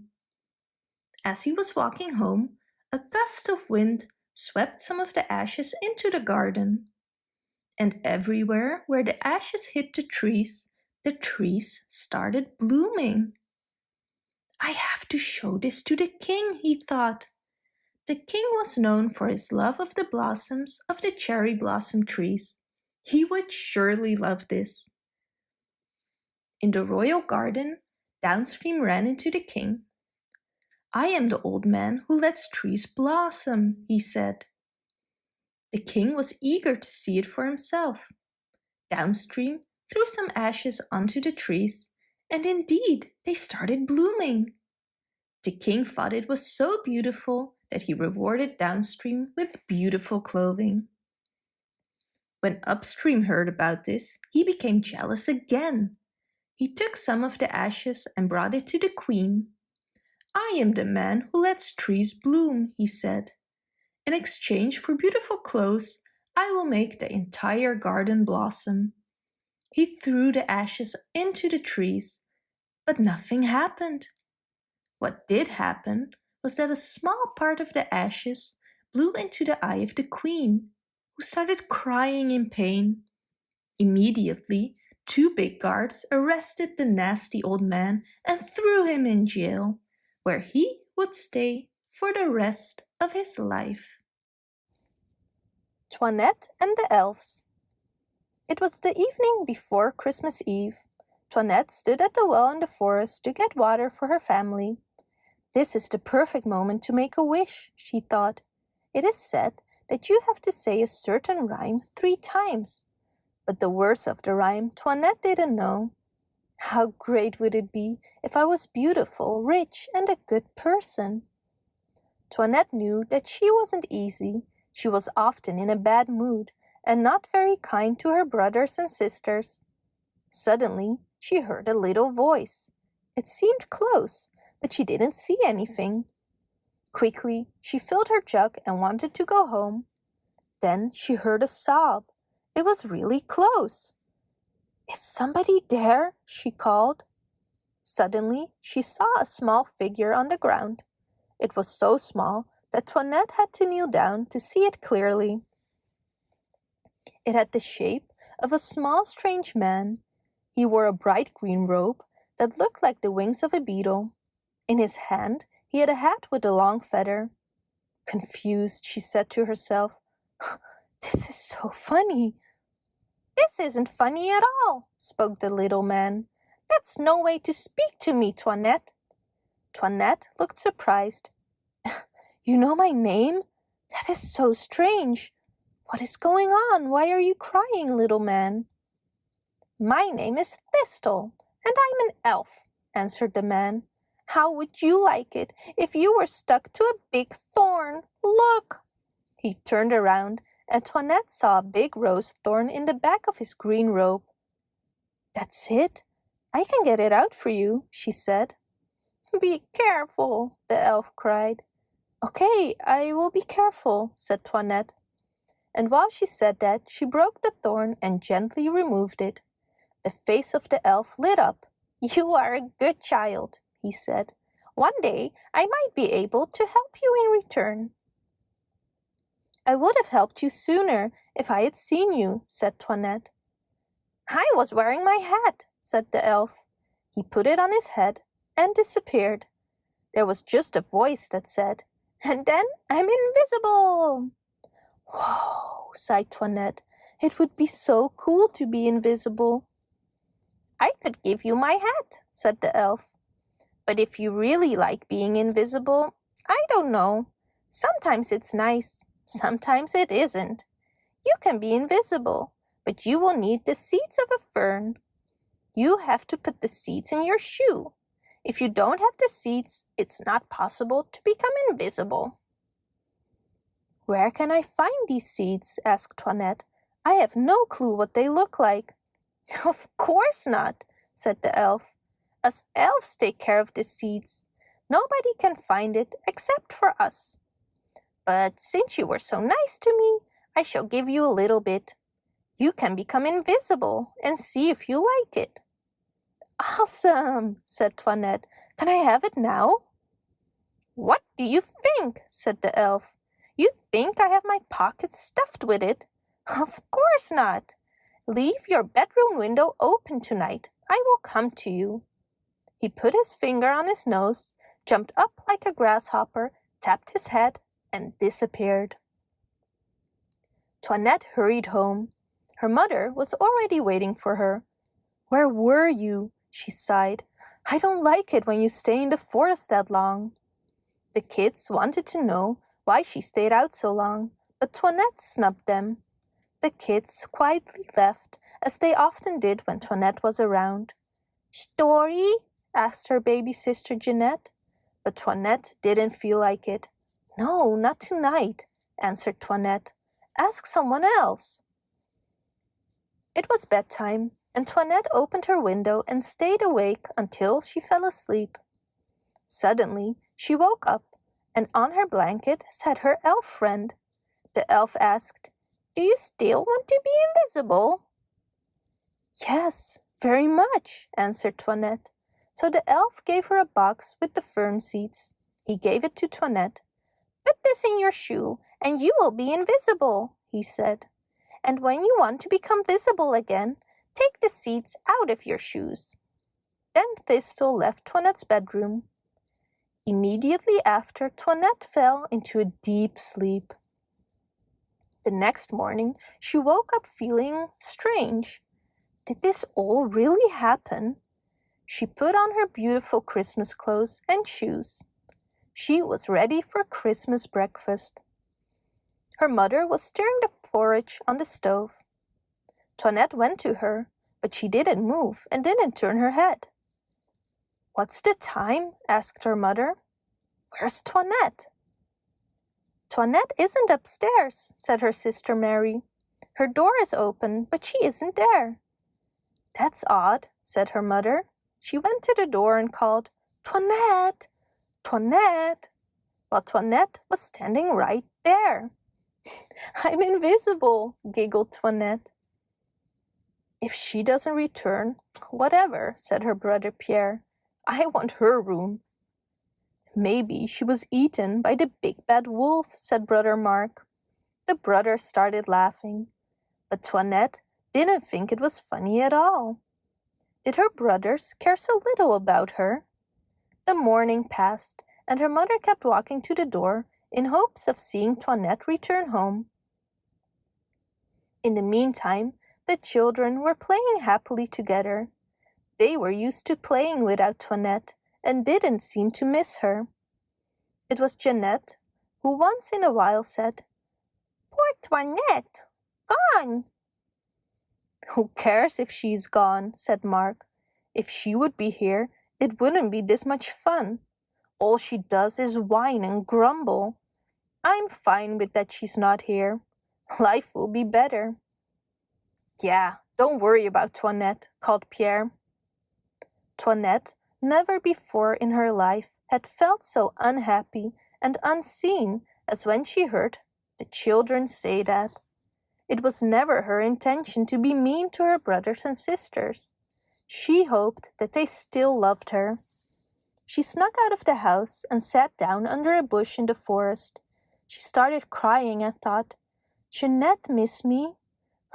As he was walking home, a gust of wind swept some of the ashes into the garden. And everywhere where the ashes hit the trees, the trees started blooming. I have to show this to the king, he thought. The king was known for his love of the blossoms of the cherry blossom trees. He would surely love this. In the royal garden, Downstream ran into the king. I am the old man who lets trees blossom, he said. The king was eager to see it for himself. Downstream threw some ashes onto the trees, and indeed they started blooming. The king thought it was so beautiful that he rewarded Downstream with beautiful clothing. When Upstream heard about this, he became jealous again. He took some of the ashes and brought it to the queen. I am the man who lets trees bloom, he said. In exchange for beautiful clothes, I will make the entire garden blossom. He threw the ashes into the trees, but nothing happened. What did happen was that a small part of the ashes blew into the eye of the queen, who started crying in pain. Immediately, two big guards arrested the nasty old man and threw him in jail, where he would stay for the rest of his life. Toinette and the Elves It was the evening before Christmas Eve. Toinette stood at the well in the forest to get water for her family. This is the perfect moment to make a wish, she thought. It is said that you have to say a certain rhyme three times. But the words of the rhyme Toinette didn't know. How great would it be if I was beautiful, rich, and a good person? Toinette knew that she wasn't easy. She was often in a bad mood and not very kind to her brothers and sisters. Suddenly, she heard a little voice. It seemed close, but she didn't see anything. Quickly, she filled her jug and wanted to go home. Then she heard a sob. It was really close. Is somebody there? she called. Suddenly, she saw a small figure on the ground. It was so small that Toinette had to kneel down to see it clearly. It had the shape of a small strange man. He wore a bright green robe that looked like the wings of a beetle. In his hand he had a hat with a long feather. Confused, she said to herself, This is so funny. This isn't funny at all, spoke the little man. That's no way to speak to me, Toinette. Toinette looked surprised. You know my name? That is so strange. What is going on? Why are you crying, little man? My name is Thistle, and I'm an elf, answered the man. How would you like it if you were stuck to a big thorn? Look! He turned around and Toinette saw a big rose thorn in the back of his green robe. That's it. I can get it out for you, she said. Be careful, the elf cried. Okay, I will be careful, said Toinette. And while she said that, she broke the thorn and gently removed it. The face of the elf lit up. You are a good child, he said. One day I might be able to help you in return. I would have helped you sooner if I had seen you, said Toinette. I was wearing my hat, said the elf. He put it on his head and disappeared. There was just a voice that said, and then I'm invisible. Whoa, sighed Toinette. It would be so cool to be invisible. I could give you my hat, said the elf. But if you really like being invisible, I don't know. Sometimes it's nice, sometimes it isn't. You can be invisible, but you will need the seeds of a fern. You have to put the seeds in your shoe. If you don't have the seeds, it's not possible to become invisible. Where can I find these seeds? asked Toinette. I have no clue what they look like. Of course not, said the elf. Us elves take care of the seeds. Nobody can find it except for us. But since you were so nice to me, I shall give you a little bit. You can become invisible and see if you like it. Awesome, said Toinette. Can I have it now? What do you think? said the elf. You think I have my pockets stuffed with it? Of course not. Leave your bedroom window open tonight. I will come to you. He put his finger on his nose, jumped up like a grasshopper, tapped his head, and disappeared. Toinette hurried home. Her mother was already waiting for her. Where were you? she sighed. I don't like it when you stay in the forest that long. The kids wanted to know why she stayed out so long, but Toinette snubbed them. The kids quietly left, as they often did when Toinette was around. Story? Asked her baby sister Jeanette, but Toinette didn't feel like it. No, not tonight, answered Toinette. Ask someone else. It was bedtime, and Toinette opened her window and stayed awake until she fell asleep. Suddenly, she woke up, and on her blanket sat her elf friend. The elf asked, Do you still want to be invisible? Yes, very much, answered Toinette. So the elf gave her a box with the fern seeds. He gave it to Toinette. Put this in your shoe, and you will be invisible, he said. And when you want to become visible again, take the seeds out of your shoes. Then Thistle left Toinette's bedroom. Immediately after, Toinette fell into a deep sleep. The next morning, she woke up feeling strange. Did this all really happen? She put on her beautiful Christmas clothes and shoes. She was ready for Christmas breakfast. Her mother was stirring the porridge on the stove. Toinette went to her, but she didn't move and didn't turn her head. What's the time? asked her mother. Where's Toinette? Toinette isn't upstairs, said her sister Mary. Her door is open, but she isn't there. That's odd, said her mother. She went to the door and called, Toinette, Toinette, while Toinette was standing right there. I'm invisible, giggled Toinette. If she doesn't return, whatever, said her brother Pierre. I want her room. Maybe she was eaten by the big bad wolf, said brother Mark. The brothers started laughing, but Toinette didn't think it was funny at all. Did her brothers care so little about her? The morning passed, and her mother kept walking to the door in hopes of seeing Toinette return home. In the meantime, the children were playing happily together. They were used to playing without Toinette and didn't seem to miss her. It was Jeanette who once in a while said, Poor Toinette, gone! Who cares if she's gone, said Mark. If she would be here, it wouldn't be this much fun. All she does is whine and grumble. I'm fine with that she's not here. Life will be better. Yeah, don't worry about Toinette, called Pierre. Toinette never before in her life had felt so unhappy and unseen as when she heard the children say that. It was never her intention to be mean to her brothers and sisters. She hoped that they still loved her. She snuck out of the house and sat down under a bush in the forest. She started crying and thought, Jeanette missed me.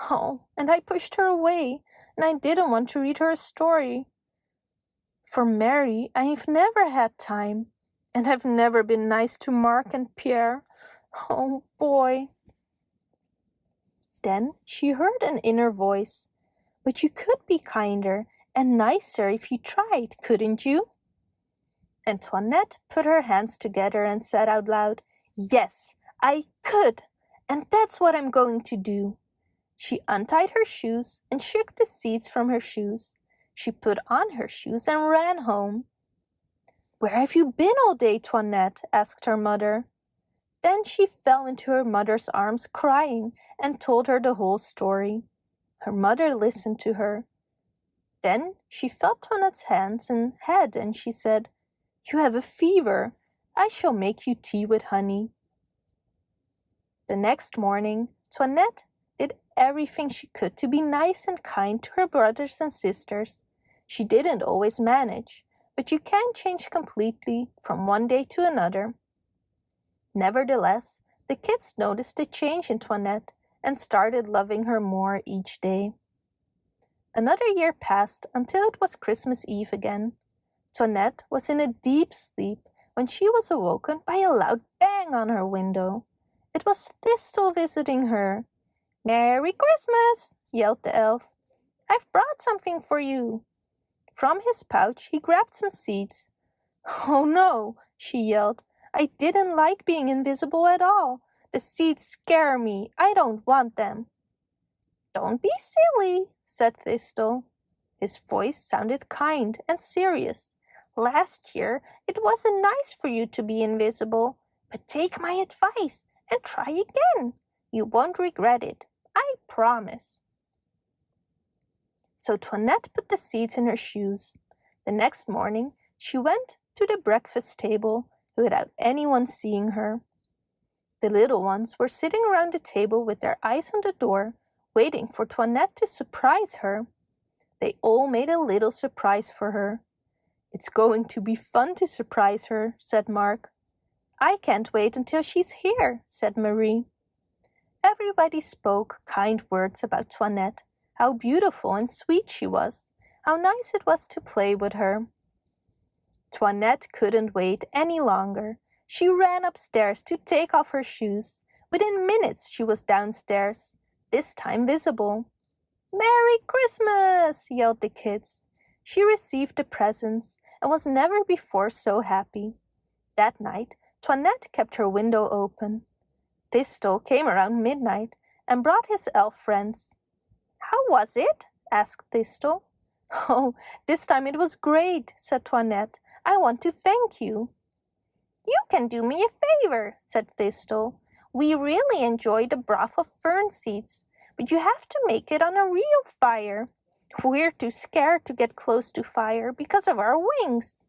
Oh, and I pushed her away, and I didn't want to read her a story. For Mary, I've never had time, and I've never been nice to Mark and Pierre. Oh, boy. Then she heard an inner voice. But you could be kinder and nicer if you tried, couldn't you? Antoinette put her hands together and said out loud, Yes, I could, and that's what I'm going to do. She untied her shoes and shook the seeds from her shoes. She put on her shoes and ran home. Where have you been all day, Toinette? asked her mother. Then she fell into her mother's arms crying and told her the whole story. Her mother listened to her. Then she felt Toinette's hands and head and she said, You have a fever. I shall make you tea with honey. The next morning, Toinette did everything she could to be nice and kind to her brothers and sisters. She didn't always manage, but you can change completely from one day to another. Nevertheless, the kids noticed a change in Toinette and started loving her more each day. Another year passed until it was Christmas Eve again. Toinette was in a deep sleep when she was awoken by a loud bang on her window. It was Thistle visiting her. Merry Christmas, yelled the elf. I've brought something for you. From his pouch he grabbed some seeds. Oh no, she yelled. I didn't like being invisible at all. The seeds scare me. I don't want them. Don't be silly, said Thistle. His voice sounded kind and serious. Last year it wasn't nice for you to be invisible, but take my advice and try again. You won't regret it, I promise. So Toinette put the seeds in her shoes. The next morning she went to the breakfast table without anyone seeing her. The little ones were sitting around the table with their eyes on the door, waiting for Toinette to surprise her. They all made a little surprise for her. It's going to be fun to surprise her, said Mark. I can't wait until she's here, said Marie. Everybody spoke kind words about Toinette, how beautiful and sweet she was, how nice it was to play with her. Toinette couldn't wait any longer. She ran upstairs to take off her shoes. Within minutes she was downstairs, this time visible. Merry Christmas! yelled the kids. She received the presents and was never before so happy. That night, Toinette kept her window open. Thistle came around midnight and brought his elf friends. How was it? asked Thistle. Oh, this time it was great, said Toinette. I want to thank you. You can do me a favor, said Thistle. We really enjoy the broth of fern seeds, but you have to make it on a real fire. We're too scared to get close to fire because of our wings.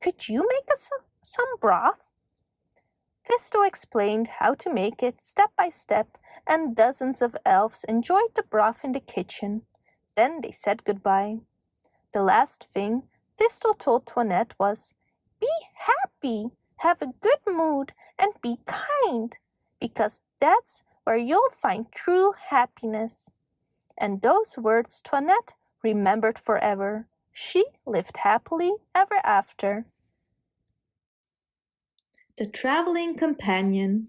Could you make us some broth? Thistle explained how to make it step by step, and dozens of elves enjoyed the broth in the kitchen. Then they said goodbye. The last thing Thistle told Toinette was, Be happy! have a good mood, and be kind, because that's where you'll find true happiness. And those words Toinette remembered forever. She lived happily ever after. The Traveling Companion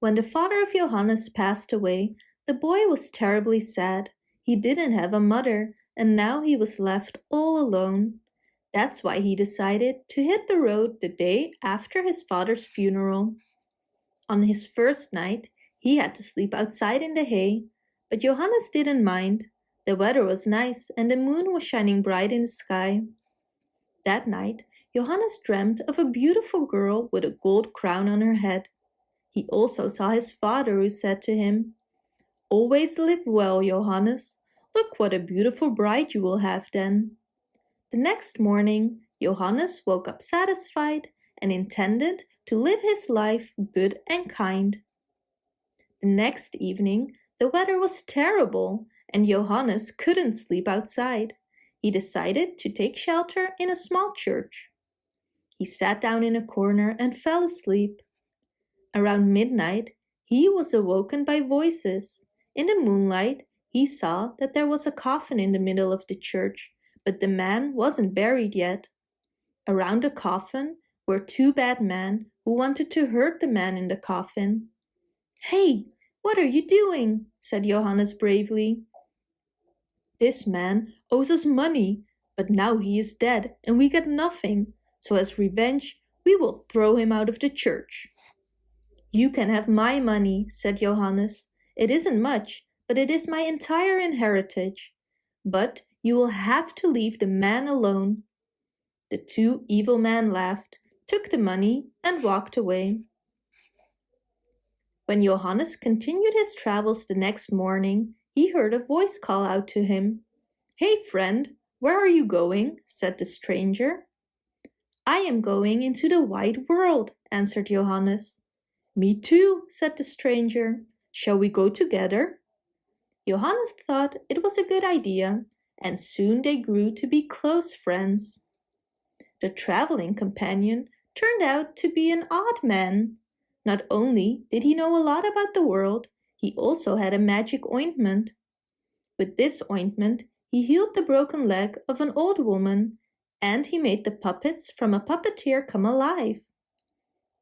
When the father of Johannes passed away, the boy was terribly sad. He didn't have a mother, and now he was left all alone. That's why he decided to hit the road the day after his father's funeral. On his first night, he had to sleep outside in the hay, but Johannes didn't mind. The weather was nice and the moon was shining bright in the sky. That night, Johannes dreamt of a beautiful girl with a gold crown on her head. He also saw his father who said to him, Always live well, Johannes. Look what a beautiful bride you will have then. The next morning, Johannes woke up satisfied and intended to live his life good and kind. The next evening, the weather was terrible and Johannes couldn't sleep outside. He decided to take shelter in a small church. He sat down in a corner and fell asleep. Around midnight, he was awoken by voices. In the moonlight, he saw that there was a coffin in the middle of the church but the man wasn't buried yet. Around the coffin were two bad men who wanted to hurt the man in the coffin. Hey, what are you doing? said Johannes bravely. This man owes us money, but now he is dead and we get nothing. So as revenge, we will throw him out of the church. You can have my money, said Johannes. It isn't much, but it is my entire inheritance. But you will have to leave the man alone. The two evil men laughed, took the money and walked away. When Johannes continued his travels the next morning, he heard a voice call out to him. Hey friend, where are you going? said the stranger. I am going into the wide world, answered Johannes. Me too, said the stranger. Shall we go together? Johannes thought it was a good idea and soon they grew to be close friends. The traveling companion turned out to be an odd man. Not only did he know a lot about the world, he also had a magic ointment. With this ointment, he healed the broken leg of an old woman and he made the puppets from a puppeteer come alive.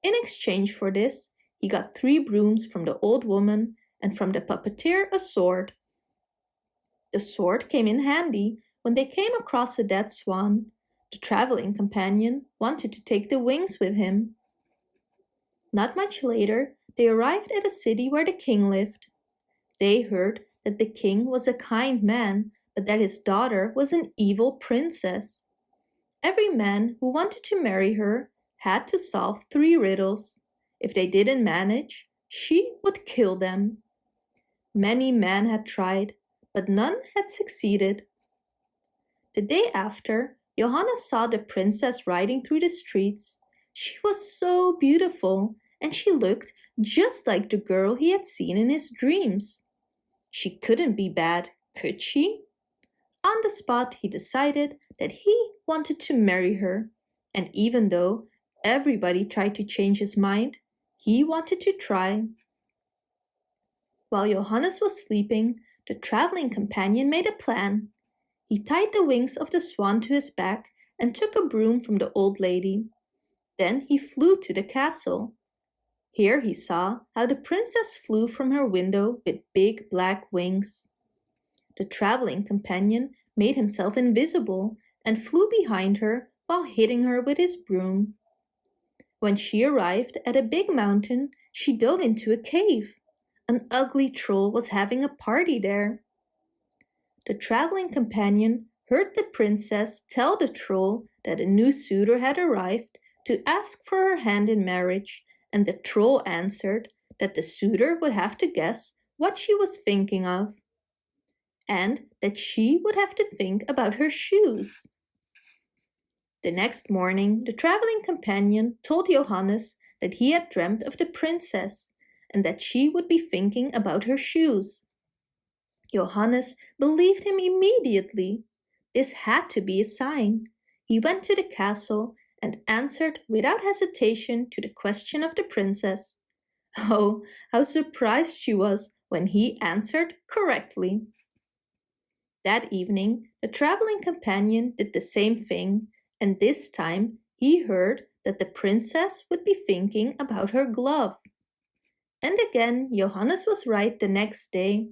In exchange for this, he got three brooms from the old woman and from the puppeteer a sword. The sword came in handy when they came across a dead swan, the traveling companion wanted to take the wings with him. Not much later, they arrived at a city where the king lived. They heard that the king was a kind man, but that his daughter was an evil princess. Every man who wanted to marry her had to solve three riddles. If they didn't manage, she would kill them. Many men had tried, but none had succeeded. The day after, Johannes saw the princess riding through the streets. She was so beautiful, and she looked just like the girl he had seen in his dreams. She couldn't be bad, could she? On the spot, he decided that he wanted to marry her, and even though everybody tried to change his mind, he wanted to try. While Johannes was sleeping, the traveling companion made a plan. He tied the wings of the swan to his back and took a broom from the old lady. Then he flew to the castle. Here he saw how the princess flew from her window with big black wings. The traveling companion made himself invisible and flew behind her while hitting her with his broom. When she arrived at a big mountain, she dove into a cave. An ugly troll was having a party there. The traveling companion heard the princess tell the troll that a new suitor had arrived to ask for her hand in marriage and the troll answered that the suitor would have to guess what she was thinking of, and that she would have to think about her shoes. The next morning, the traveling companion told Johannes that he had dreamt of the princess and that she would be thinking about her shoes. Johannes believed him immediately. This had to be a sign. He went to the castle and answered without hesitation to the question of the princess. Oh, how surprised she was when he answered correctly. That evening, the traveling companion did the same thing, and this time he heard that the princess would be thinking about her glove. And again, Johannes was right the next day.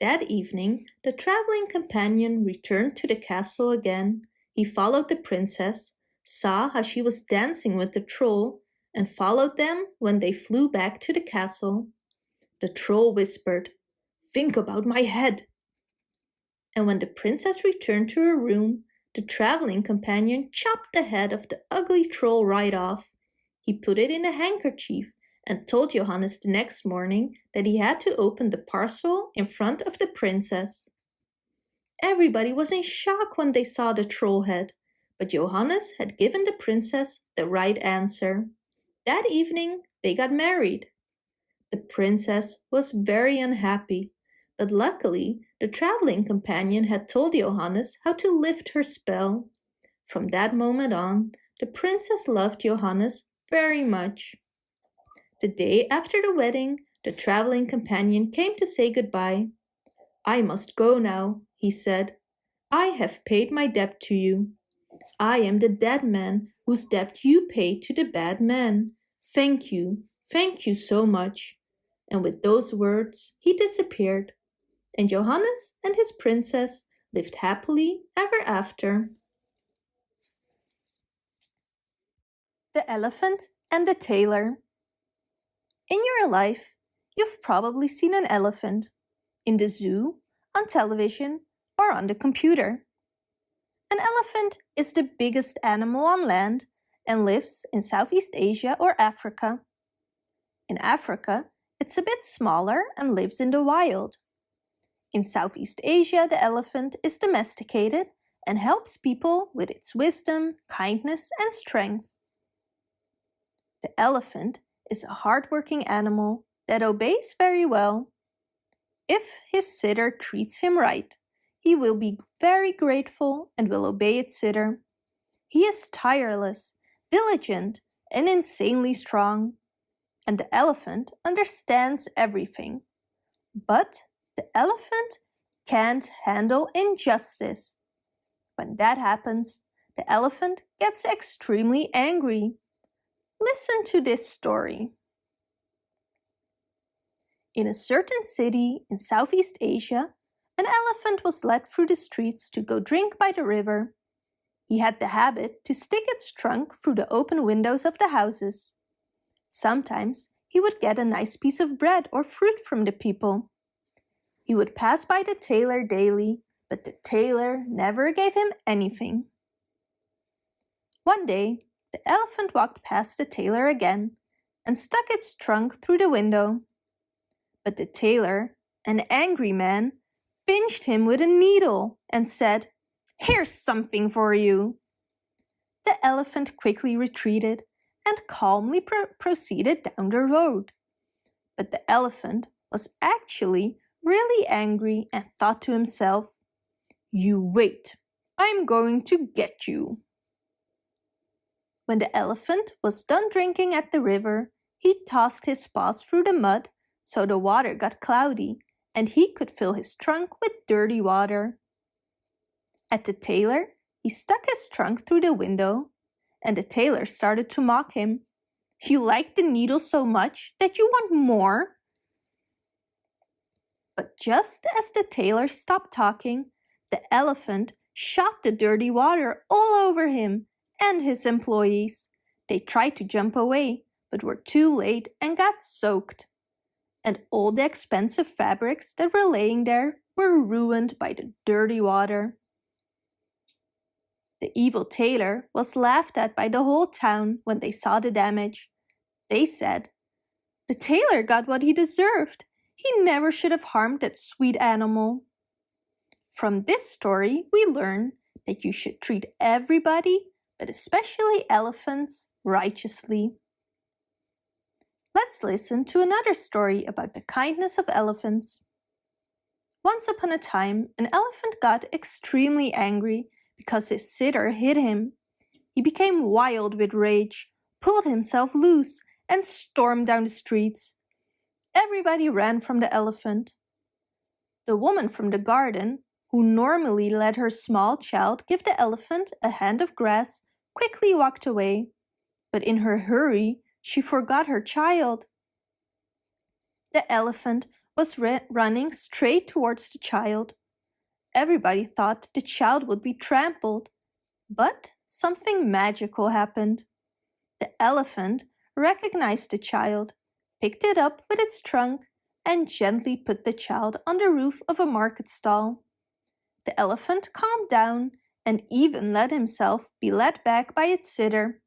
That evening, the traveling companion returned to the castle again. He followed the princess saw how she was dancing with the troll, and followed them when they flew back to the castle. The troll whispered, Think about my head. And when the princess returned to her room, the traveling companion chopped the head of the ugly troll right off. He put it in a handkerchief and told Johannes the next morning that he had to open the parcel in front of the princess. Everybody was in shock when they saw the troll head but Johannes had given the princess the right answer. That evening they got married. The princess was very unhappy, but luckily the traveling companion had told Johannes how to lift her spell. From that moment on, the princess loved Johannes very much. The day after the wedding, the traveling companion came to say goodbye. I must go now, he said. I have paid my debt to you. I am the dead man whose debt you paid to the bad man. Thank you, thank you so much. And with those words he disappeared. And Johannes and his princess lived happily ever after. The Elephant and the Tailor In your life, you've probably seen an elephant in the zoo, on television, or on the computer. An elephant is the biggest animal on land and lives in Southeast Asia or Africa. In Africa, it's a bit smaller and lives in the wild. In Southeast Asia, the elephant is domesticated and helps people with its wisdom, kindness and strength. The elephant is a hardworking animal that obeys very well. If his sitter treats him right, he will be very grateful and will obey its sitter. He is tireless, diligent, and insanely strong. And the elephant understands everything. But the elephant can't handle injustice. When that happens, the elephant gets extremely angry. Listen to this story. In a certain city in Southeast Asia, an elephant was led through the streets to go drink by the river. He had the habit to stick its trunk through the open windows of the houses. Sometimes he would get a nice piece of bread or fruit from the people. He would pass by the tailor daily, but the tailor never gave him anything. One day, the elephant walked past the tailor again and stuck its trunk through the window. But the tailor, an angry man, pinched him with a needle and said, Here's something for you. The elephant quickly retreated and calmly pro proceeded down the road. But the elephant was actually really angry and thought to himself, You wait, I'm going to get you. When the elephant was done drinking at the river, he tossed his paws through the mud so the water got cloudy and he could fill his trunk with dirty water. At the tailor, he stuck his trunk through the window and the tailor started to mock him. You like the needle so much that you want more? But just as the tailor stopped talking, the elephant shot the dirty water all over him and his employees. They tried to jump away, but were too late and got soaked. And all the expensive fabrics that were laying there were ruined by the dirty water. The evil tailor was laughed at by the whole town when they saw the damage. They said, The tailor got what he deserved. He never should have harmed that sweet animal. From this story, we learn that you should treat everybody but especially elephants, righteously. Let's listen to another story about the kindness of elephants. Once upon a time, an elephant got extremely angry because his sitter hit him. He became wild with rage, pulled himself loose, and stormed down the streets. Everybody ran from the elephant. The woman from the garden, who normally let her small child give the elephant a hand of grass, quickly walked away, but in her hurry she forgot her child. The elephant was running straight towards the child. Everybody thought the child would be trampled, but something magical happened. The elephant recognized the child, picked it up with its trunk, and gently put the child on the roof of a market stall. The elephant calmed down and even let himself be led back by its sitter.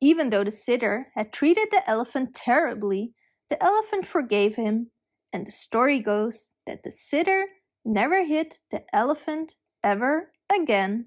Even though the sitter had treated the elephant terribly, the elephant forgave him, and the story goes that the sitter never hit the elephant ever again.